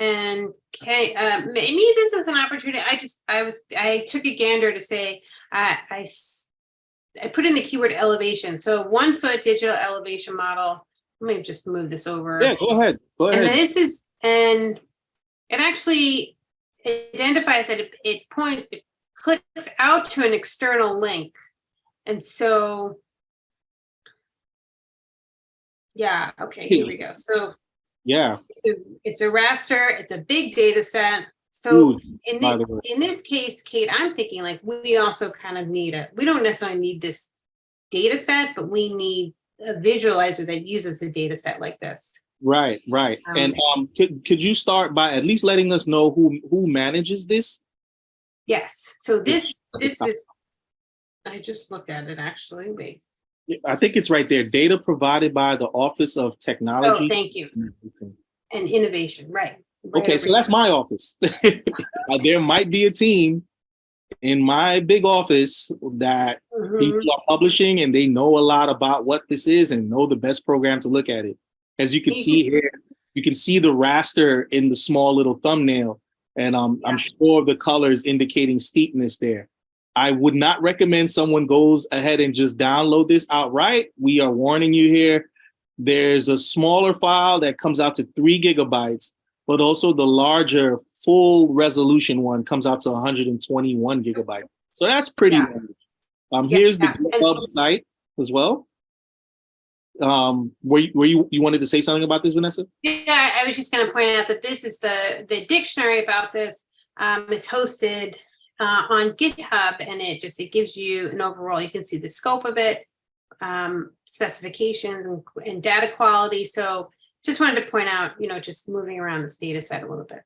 And okay, uh, maybe this is an opportunity. I just, I was, I took a gander to say, I, I, I put in the keyword elevation. So one foot digital elevation model. Let me just move this over. Yeah, go ahead, go And ahead. this is, and it actually identifies that it, it point, it clicks out to an external link. And so. Yeah, okay, here we go. So Yeah, it's a- it's a raster, it's a big data set. So Ooh, in this, in this case, Kate, I'm thinking like, we also kind of need a, we don't necessarily need this data set, but we need a visualizer that uses a data set like this. right, right. Um, And um, could, could you start by at least letting us know who, who manages this? Yes, so this, this is, I just looked at it actually, wait. I think it's right there. Data provided by the Office of Technology. Oh, Technology. thank you. And innovation, right. right Okay, so that's my office. There might be a team in my big office that Mhm. people are publishing and they know a lot about what this is and know the best program to look at it. As you can see here, you can see the raster in the small little thumbnail. And um, I'm sure the colors indicating steepness there. I would not recommend someone goes ahead and just download this outright. We are warning you here. There's a smaller file that comes out to three gigabytes, but also the larger full resolution one comes out to 121 gigabyte. So that's pretty. Yeah. large. Um, Yeah, here's the yeah, and- GitHub site as well. Um, were you, were you, you wanted to say something about this, Vanessa? Yeah, I was just gonna point out that this is the, the dictionary about this, um, is hosted uh, on GitHub and it just, it gives you an overall, you can see the scope of it, um, specifications and, and data quality. So just wanted to point out, you know, just moving around this data set a little bit.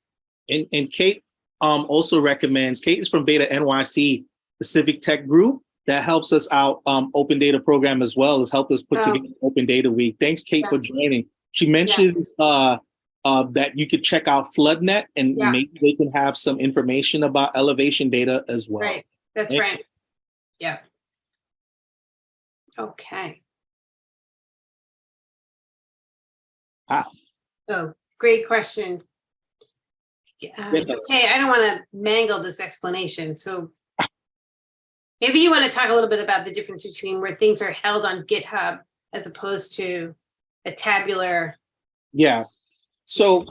And, and Kate um, also recommends, Kate is from BetaNYC, the Civic Tech Group that helps us out, um, Open Data Program as well, has helped us put Oh. together Open Data Week. Thanks, Kate, for joining. She mentions uh, uh, that you could check out FloodNet and Yeah. maybe they can have some information about elevation data as well. Right, that's Thank- right. Yeah. Okay. Ah. Oh, great question. Um, so I don't want to mangle this explanation, so maybe you want to talk a little bit about the difference between where things are held on GitHub as opposed to a tabular. Yeah. So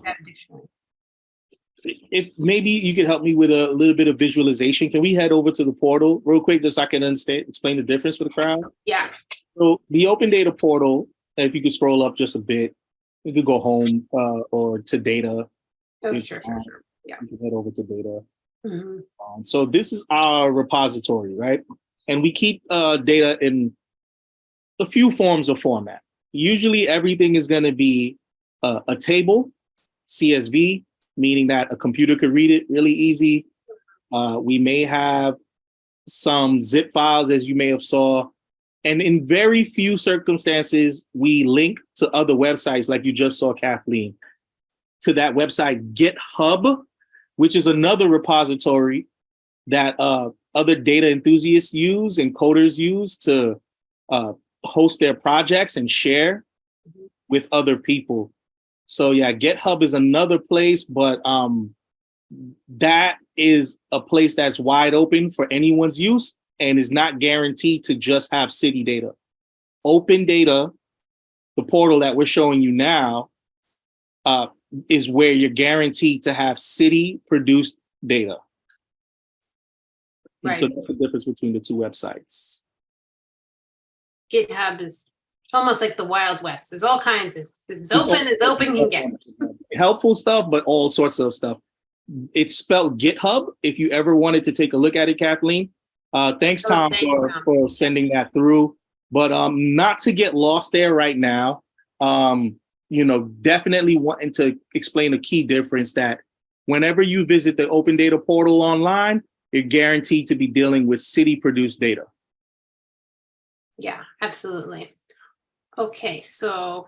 if maybe you could help me with a little bit of visualization, can we head over to the portal real quick just so I can understand, explain the difference for the crowd? Yeah, So the open data portal, if you could scroll up just a bit, you could go home uh, or to data. oh, sure, sure, sure. You can head over to data. Mhm. Um, so this is our repository, right? And we keep uh, data in a few forms of format. Usually everything is going to be uh, a table, CSV, meaning that a computer could read it really easy. Uh, we may have some zip files, as you may have saw. And in very few circumstances, we link to other websites like you just saw Kathleen, to that website GitHub, which is another repository that uh, other data enthusiasts use and coders use to uh, host their projects and share with other people. So yeah, GitHub is another place, but um, that is a place that's wide open for anyone's use and is not guaranteed to just have city data. Open data, the portal that we're showing you now, uh, is where you're guaranteed to have city produced data. And So that's the difference between the two websites. GitHub is almost like the Wild West. There's all kinds of, it's open as open can get. Helpful stuff, but all sorts of stuff. It's spelled GitHub. If you ever wanted to take a look at it, Kathleen. Uh, thanks, Oh, Tom, thanks, for, Tom. for sending that through. But um, not to get lost there right now. Um, you know, definitely wanting to explain a key difference that whenever you visit the open data portal online, you're guaranteed to be dealing with city produced data. Yeah, absolutely. Okay, so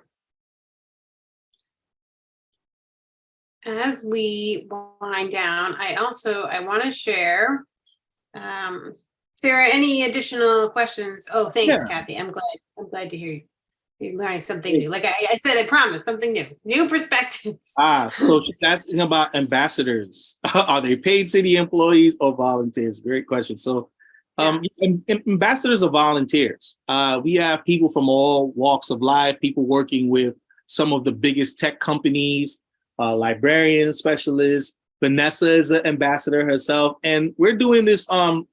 as we wind down, I also, I want to share um, if there are any additional questions. Oh, thanks, Yeah. Kathy. I'm glad, I'm glad to hear you. You're learning something new. Like I, I said, I promise, something new, new perspectives. Ah, so she's asking about ambassadors. Are they paid city employees or volunteers? Great question. So um, am- am- ambassadors are volunteers. Uh, we have people from all walks of life, people working with some of the biggest tech companies, uh, librarians, specialists. Vanessa is an ambassador herself. And we're doing this um,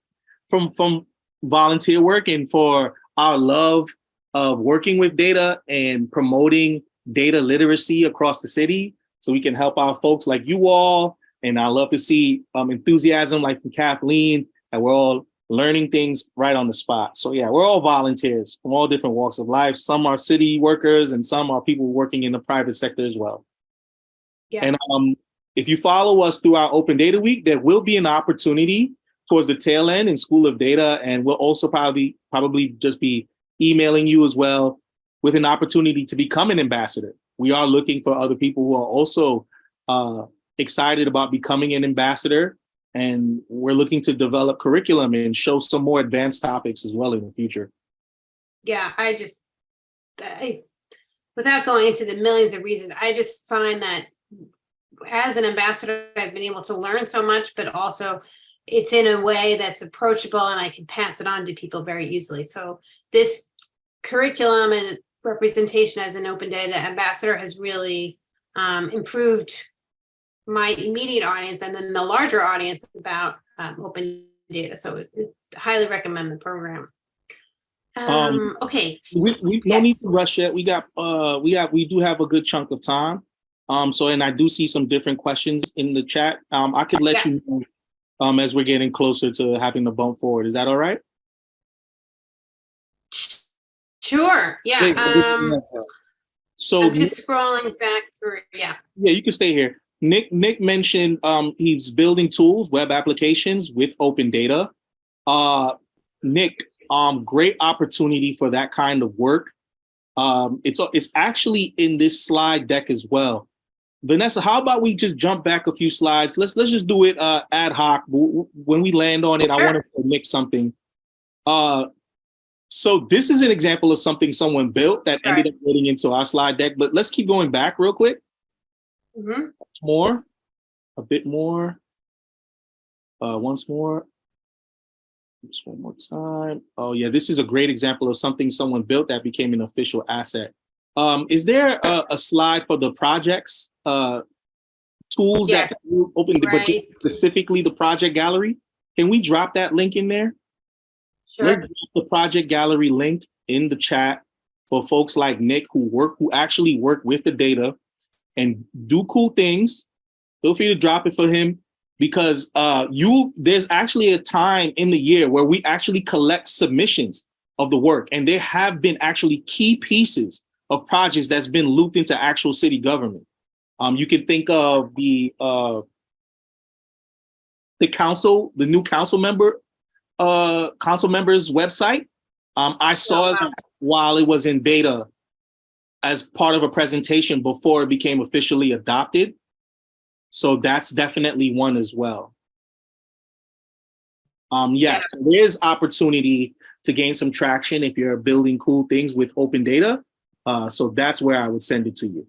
from, from volunteer work and for our love of working with data and promoting data literacy across the city so we can help our folks like you all. And I love to see um, enthusiasm like from Kathleen, and we're all learning things right on the spot. So yeah, we're all volunteers from all different walks of life. Some are city workers and some are people working in the private sector as well. Yeah. And um, if you follow us through our Open Data Week, there will be an opportunity towards the tail end in School of Data, and we'll also probably probably just be emailing you as well with an opportunity to become an ambassador. We are looking for other people who are also uh, excited about becoming an ambassador, and we're looking to develop curriculum and show some more advanced topics as well in the future. Yeah, I just, I, without going into the millions of reasons, I just find that as an ambassador, I've been able to learn so much, but also it's in a way that's approachable and I can pass it on to people very easily. So this curriculum and representation as an open data ambassador has really um, improved my immediate audience and then the larger audience about um, open data. So it- highly recommend the program. Um, Um, okay, We, we no need to rush it. We got uh we have we do have a good chunk of time. Um so and I do see some different questions in the chat. Um I could let Yeah. you know um as we're getting closer to having the bump forward. Is that all right? sure, yeah, Wait, um, So I'm just scrolling back through, yeah, yeah, you can stay here. Nick Nick mentioned um he's building tools, web applications with open data. Uh Nick, um great opportunity for that kind of work. Um it's it's actually in this slide deck as well. Vanessa, how about we just jump back a few slides? Let's let's just do it uh ad hoc. When we land on it, I want to Nick something. Uh so this is an example of something someone built that ended up getting into our slide deck, but let's keep going back real quick. Mhm. more, a bit more. Uh, once more. Just one more time. Oh yeah, this is a great example of something someone built that became an official asset. Um, is there a, a slide for the projects, uh, tools Yes. that open, but Right. specifically the project gallery? Can we drop that link in there? Sure. Let's drop the project gallery link in the chat for folks like Nick who work, who actually work with the data and do cool things. Feel free to drop it for him because uh, you there's actually a time in the year where we actually collect submissions of the work, and there have been actually key pieces of projects that's been looped into actual city government. Um, you can think of the uh, the council, the new council member, uh, council members website. Um, I saw wow. that while it was in beta as part of a presentation before it became officially adopted. So that's definitely one as well. Um, yes, there's opportunity to gain some traction if you're building cool things with open data. Uh, so that's where I would send it to you.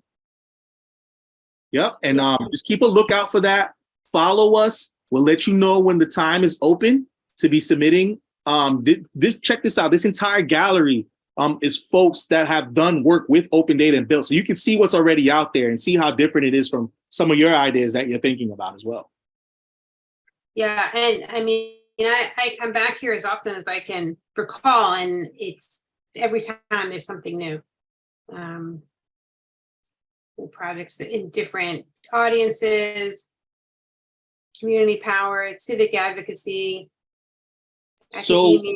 Yep, and um, just keep a lookout for that. Follow us. We'll let you know when the time is open to be submitting. Um, thi- this check this out. This entire gallery um, is folks that have done work with open data and built. So you can see what's already out there and see how different it is from some of your ideas that you're thinking about as well. Yeah, and I mean, I, I come back here as often as I can recall, and it's every time there's something new. Um, projects in different audiences, community power, civic advocacy, So, academia.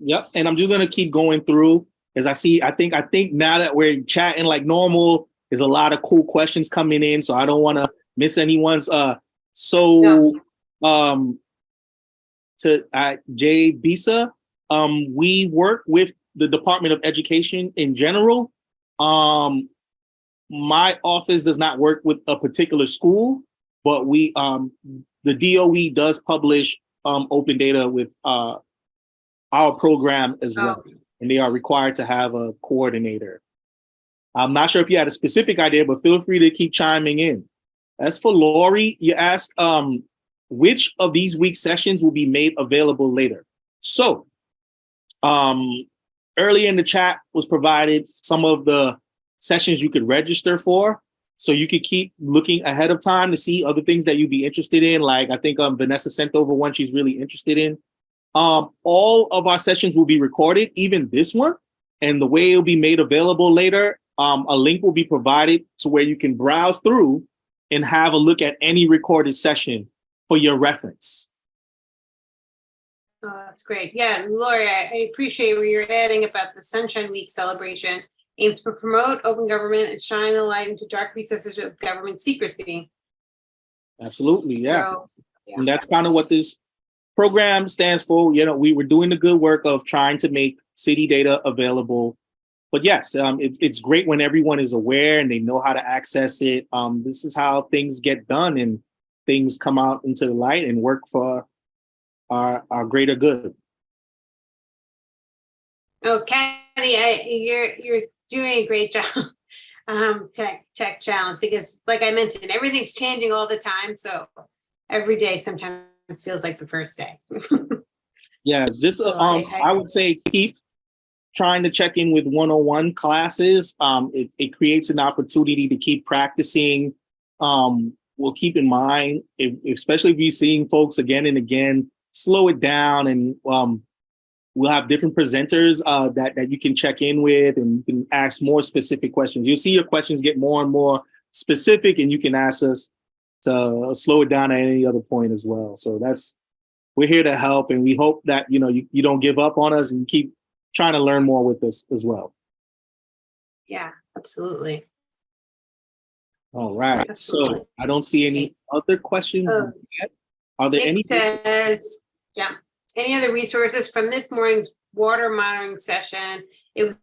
Yep. And I'm just gonna keep going through as I see. I think I think now that we're chatting like normal, there's a lot of cool questions coming in. So I don't want to miss anyone's. Uh, so um, to uh, Jay Bisa, um, we work with the Department of Education in general. Um, my office does not work with a particular school, but we um, the DOE does publish um, open data with uh, our program as well, Oh, and they are required to have a coordinator. I'm not sure if you had a specific idea, but feel free to keep chiming in. As for Lori, you asked um, which of these week sessions will be made available later. So um, earlier in the chat was provided some of the sessions you could register for. So you could keep looking ahead of time to see other things that you'd be interested in. Like I think um, Vanessa sent over one she's really interested in. Um, all of our sessions will be recorded, even this one. And the way it'll be made available later, um, a link will be provided to where you can browse through and have a look at any recorded session for your reference. Oh, that's great. Yeah, Lori, I, appreciate what you're adding about the Sunshine Week celebration aims to promote open government and shine a light into dark recesses of government secrecy. Absolutely, yeah. So, And that's kind of what this program stands for. You know, we were doing the good work of trying to make city data available. But yes, um, it's it's great when everyone is aware and they know how to access it. Um, this is how things get done and things come out into the light and work for our, our greater good. Oh, Kathy, I, you're, you're doing a great job. Um, tech, tech challenge, because like I mentioned, everything's changing all the time, so every day sometimes feels like the first day. Yeah, just So um, I- I- I would say keep trying to check in with one-on-one classes. Um, it, it creates an opportunity to keep practicing. Um, we'll keep in mind, if, especially if you're seeing folks again and again, slow it down and um, we'll have different presenters uh, that, that you can check in with and you can ask more specific questions. You'll see your questions get more and more specific and you can ask us to slow it down at any other point as well. So that's, we're here to help and we hope that, you know, you, you don't give up on us and keep trying to learn more with us as well. Yeah, absolutely. All right, Absolutely. so I don't see any other questions Oh. yet. Are there any? Nick says, yeah, any other resources from this morning's water monitoring session? It was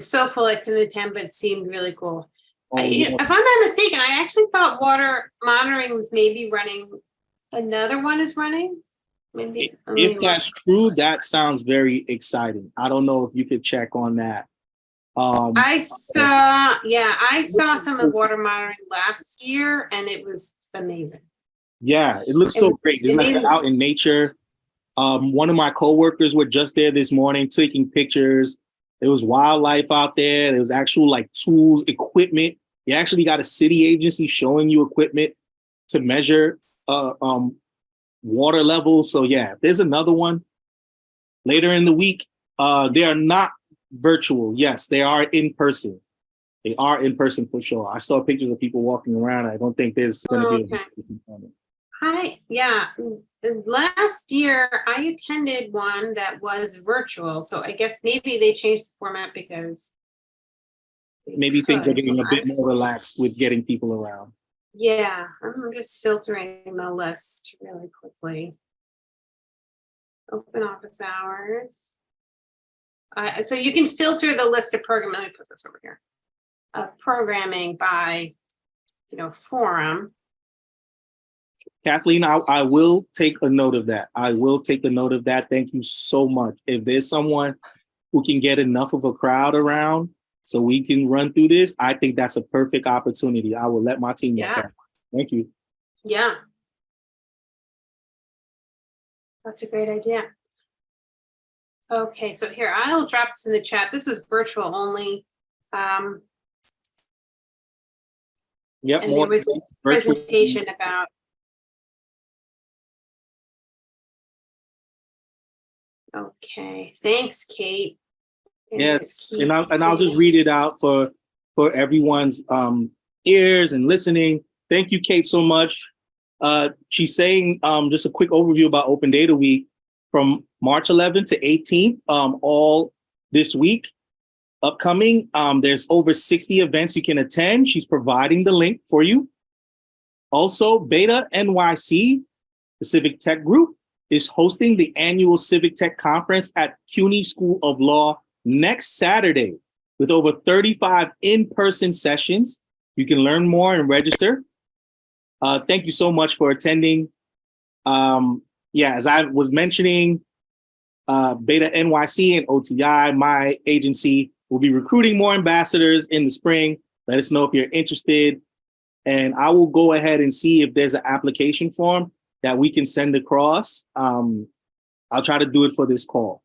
so full I couldn't attend, but it seemed really cool. I- If I'm not mistaken, I actually thought water monitoring was maybe running, another one is running? Maybe. If that's true, that sounds very exciting. I don't know if you could check on that. Um, I saw, yeah, I saw some of water monitoring last year and it was amazing. yeah, it looks it so great. It's like out in nature. Um, one of my coworkers were just there this morning taking pictures. There was wildlife out there. There was actual like tools, equipment. You actually got a city agency showing you equipment to measure uh, um, water levels. So yeah, there's another one later in the week. Uh, they are not virtual. Yes, they are in person. They are in person for sure. I saw pictures of people walking around. I don't think there's going to be. Okay. A yeah, mm, last year I attended one that was virtual, so I guess maybe they changed the format because. Maybe things are getting a bit more relaxed with getting people around. Yeah, I'm just filtering the list really quickly. Open office hours. Uh, so you can filter the list of program, let me put this over here. Uh, programming by, you know, forum. Kathleen, I, I will take a note of that. I will take a note of that. Thank you so much. If there's someone who can get enough of a crowd around so we can run through this, I think that's a perfect opportunity. I will let my team know. Yeah. that. Thank you. Yeah. That's a great idea. Okay, so here, I'll drop this in the chat. This was virtual only. Um, Yep. and more there was a presentation about. Okay, thanks, Kate. And Yes, and I'll, and I'll just read it out for, for everyone's um, ears and listening. Thank you, Kate, so much. Uh, she's saying um, just a quick overview about Open Data Week from March 11th to 18th, um, all this week. Upcoming, um, there's over 60 events you can attend. She's providing the link for you. Also, BetaNYC, the Civic Tech Group, is hosting the annual Civic Tech Conference at CUNY School of Law next Saturday with over 35 in-person sessions. You can learn more and register. Uh, thank you so much for attending. Um, yeah, as I was mentioning, uh, BetaNYC and OTI, my agency, will be recruiting more ambassadors in the spring. Let us know if you're interested. And I will go ahead and see if there's an application form that we can send across. Um, I'll try to do it for this call.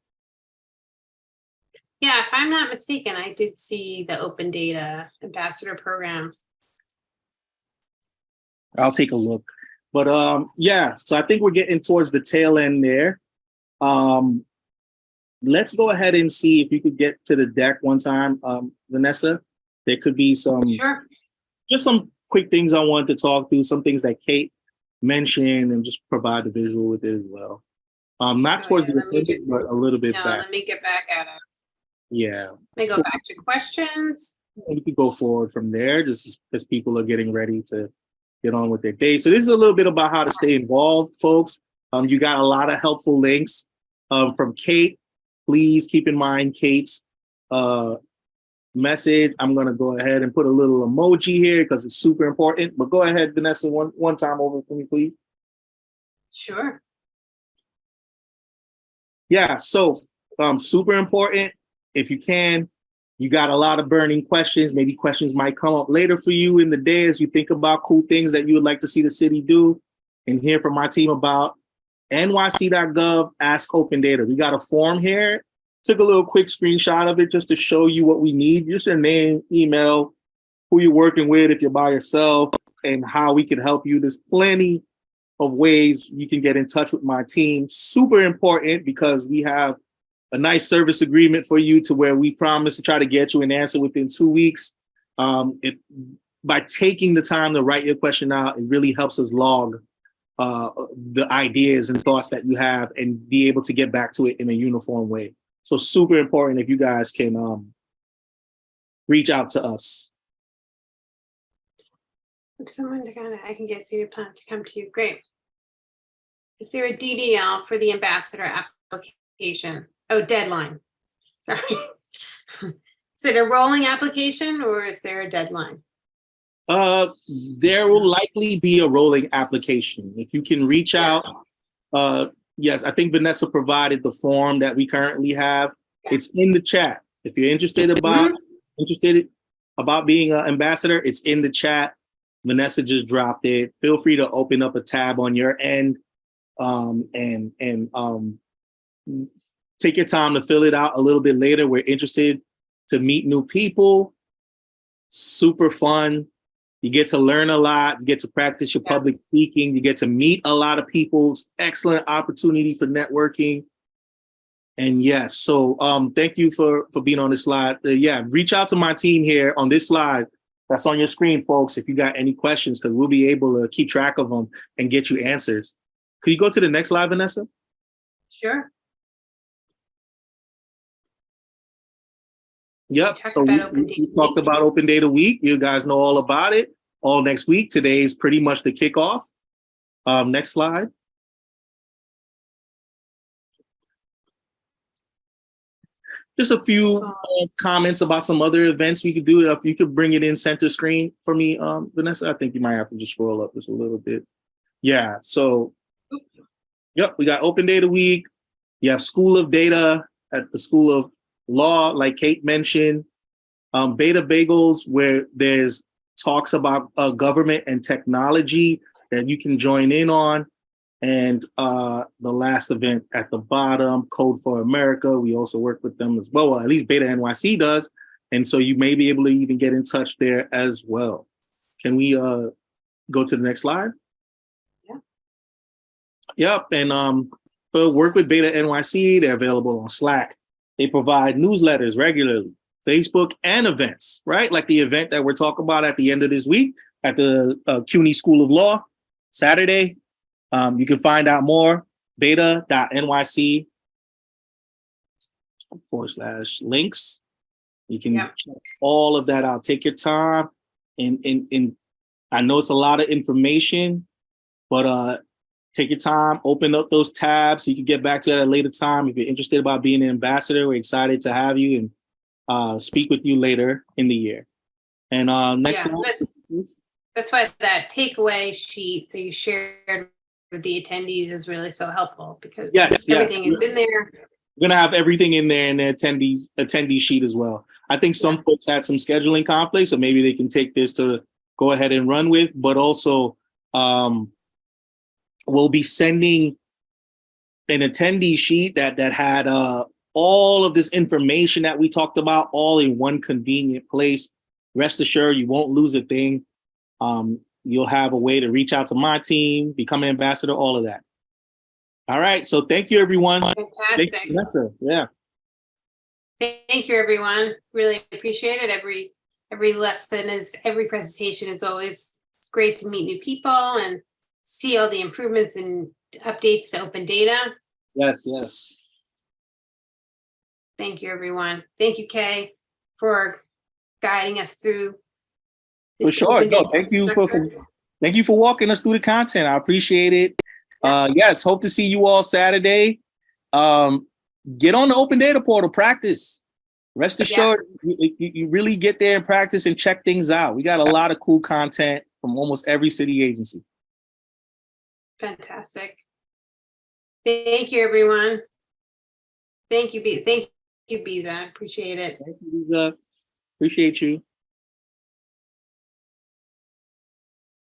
Yeah, if I'm not mistaken, I did see the open data ambassador program. I'll take a look. But um, yeah, so I think we're getting towards the tail end there. Um, let's go ahead and see if you could get to the deck one time, um, Vanessa. There could be some Sure. just some quick things I wanted to talk through, some things that Kate mentioned, and just provide the visual with it as well. Um, not Oh, towards yeah, the let me appendix, just- but a little bit No, back. let me get back at it. Yeah, Let me go back to questions. and we could go forward from there, just as, as people are getting ready to get on with their day. So this is a little bit about how to stay involved, folks. Um, you got a lot of helpful links um, from Kate. Please keep in mind Kate's uh, message. I'm gonna go ahead and put a little emoji here because it's super important. But go ahead, Vanessa, one one time over for me, please. Sure. Yeah, so um, super important. If you can, you got a lot of burning questions. Maybe questions might come up later for you in the day as you think about cool things that you would like to see the city do and hear from my team about nyc.gov ask open data. We got a form here. Took a little quick screenshot of it just to show you what we need. Just your name, email, who you're working with if you're by yourself, and how we can help you. There's plenty of ways you can get in touch with my team. Super important because we have a nice service agreement for you to where we promise to try to get you an answer within two weeks. Um, it, by taking the time to write your question out, it really helps us log uh, the ideas and thoughts that you have and be able to get back to it in a uniform way. So super important if you guys can um, reach out to us. If someone to kind of, I can get city plan to come to you. Great. Is there a DDL for the ambassador application? Oh, deadline. Sorry. Is it a rolling application or is there a deadline? Uh, there will likely be a rolling application. If you can reach out, uh, yes, I think Vanessa provided the form that we currently have. Yeah. It's in the chat. If you're interested about interested about being an ambassador, it's in the chat. Vanessa just dropped it. Feel free to open up a tab on your end um, and and um, take your time to fill it out a little bit later. We're interested to meet new people. Super fun. You get to learn a lot. You get to practice your Yeah. public speaking. You get to meet a lot of people. Excellent opportunity for networking. And yes, so um, thank you for for being on this slide. Uh, yeah, reach out to my team here on this slide. That's on your screen, folks. If you got any questions, because we'll be able to keep track of them and get you answers. Could you go to the next slide, Vanessa? Sure. Yep. So about we, Open we- we talked Week. about Open Data Week. You guys know all about it. All next week. Today is pretty much the kickoff. Um, next slide. Just a few uh, comments about some other events we could do. If you could bring it in center screen for me, um, Vanessa, I think you might have to just scroll up just a little bit. Yeah, so, yep, we got Open Data Week. You have School of Data at the School of Law, like Kate mentioned. Um, Beta Bagels, where there's talks about uh, government and technology that you can join in on. And uh, the last event at the bottom, Code for America, we also work with them as well. Well, at least BetaNYC does. And so you may be able to even get in touch there as well. Can we uh, go to the next slide? Yeah. Yep, and um, work with BetaNYC, they're available on Slack. They provide newsletters regularly, Facebook and events, right? Like the event that we're talking about at the end of this week at the uh, CUNY School of Law, Saturday. Um, you can find out more, beta.nyc forward slash links. You can check all of that out. Take your time. And, and, and I know it's a lot of information, but uh, take your time, open up those tabs so you can get back to that at a later time. If you're interested about being an ambassador, we're excited to have you and uh, speak with you later in the year. And uh, next Yeah, slide, that- That's why that takeaway sheet that you shared with the attendees is really so helpful because Yes, yes. everything is in there. We're gonna have everything in there in the attendee attendee sheet as well. I think some folks had some scheduling conflicts, so maybe they can take this to go ahead and run with, but also um we'll be sending an attendee sheet that that had uh all of this information that we talked about all in one convenient place. Rest assured you won't lose a thing. Um you'll have a way to reach out to my team, become an ambassador, all of that. All right, so thank you everyone. Fantastic. Thank you, Vanessa. Yeah. Thank you, everyone. Really appreciate it. Every, every lesson is, every presentation is always great to meet new people and see all the improvements and updates to open data. Yes, yes. Thank you, everyone. Thank you, Kay, for guiding us through. For sure. No, thank you for, structure. thank you for walking us through the content. I appreciate it. Uh, yes, hope to see you all Saturday. Um, get on the open data portal, practice. Rest assured, you, you, you really get there and practice and check things out. We got a lot of cool content from almost every city agency. Fantastic. Thank you, everyone. Thank you, Be, thank you, Biza. Appreciate it. Thank you, Lisa. Appreciate you.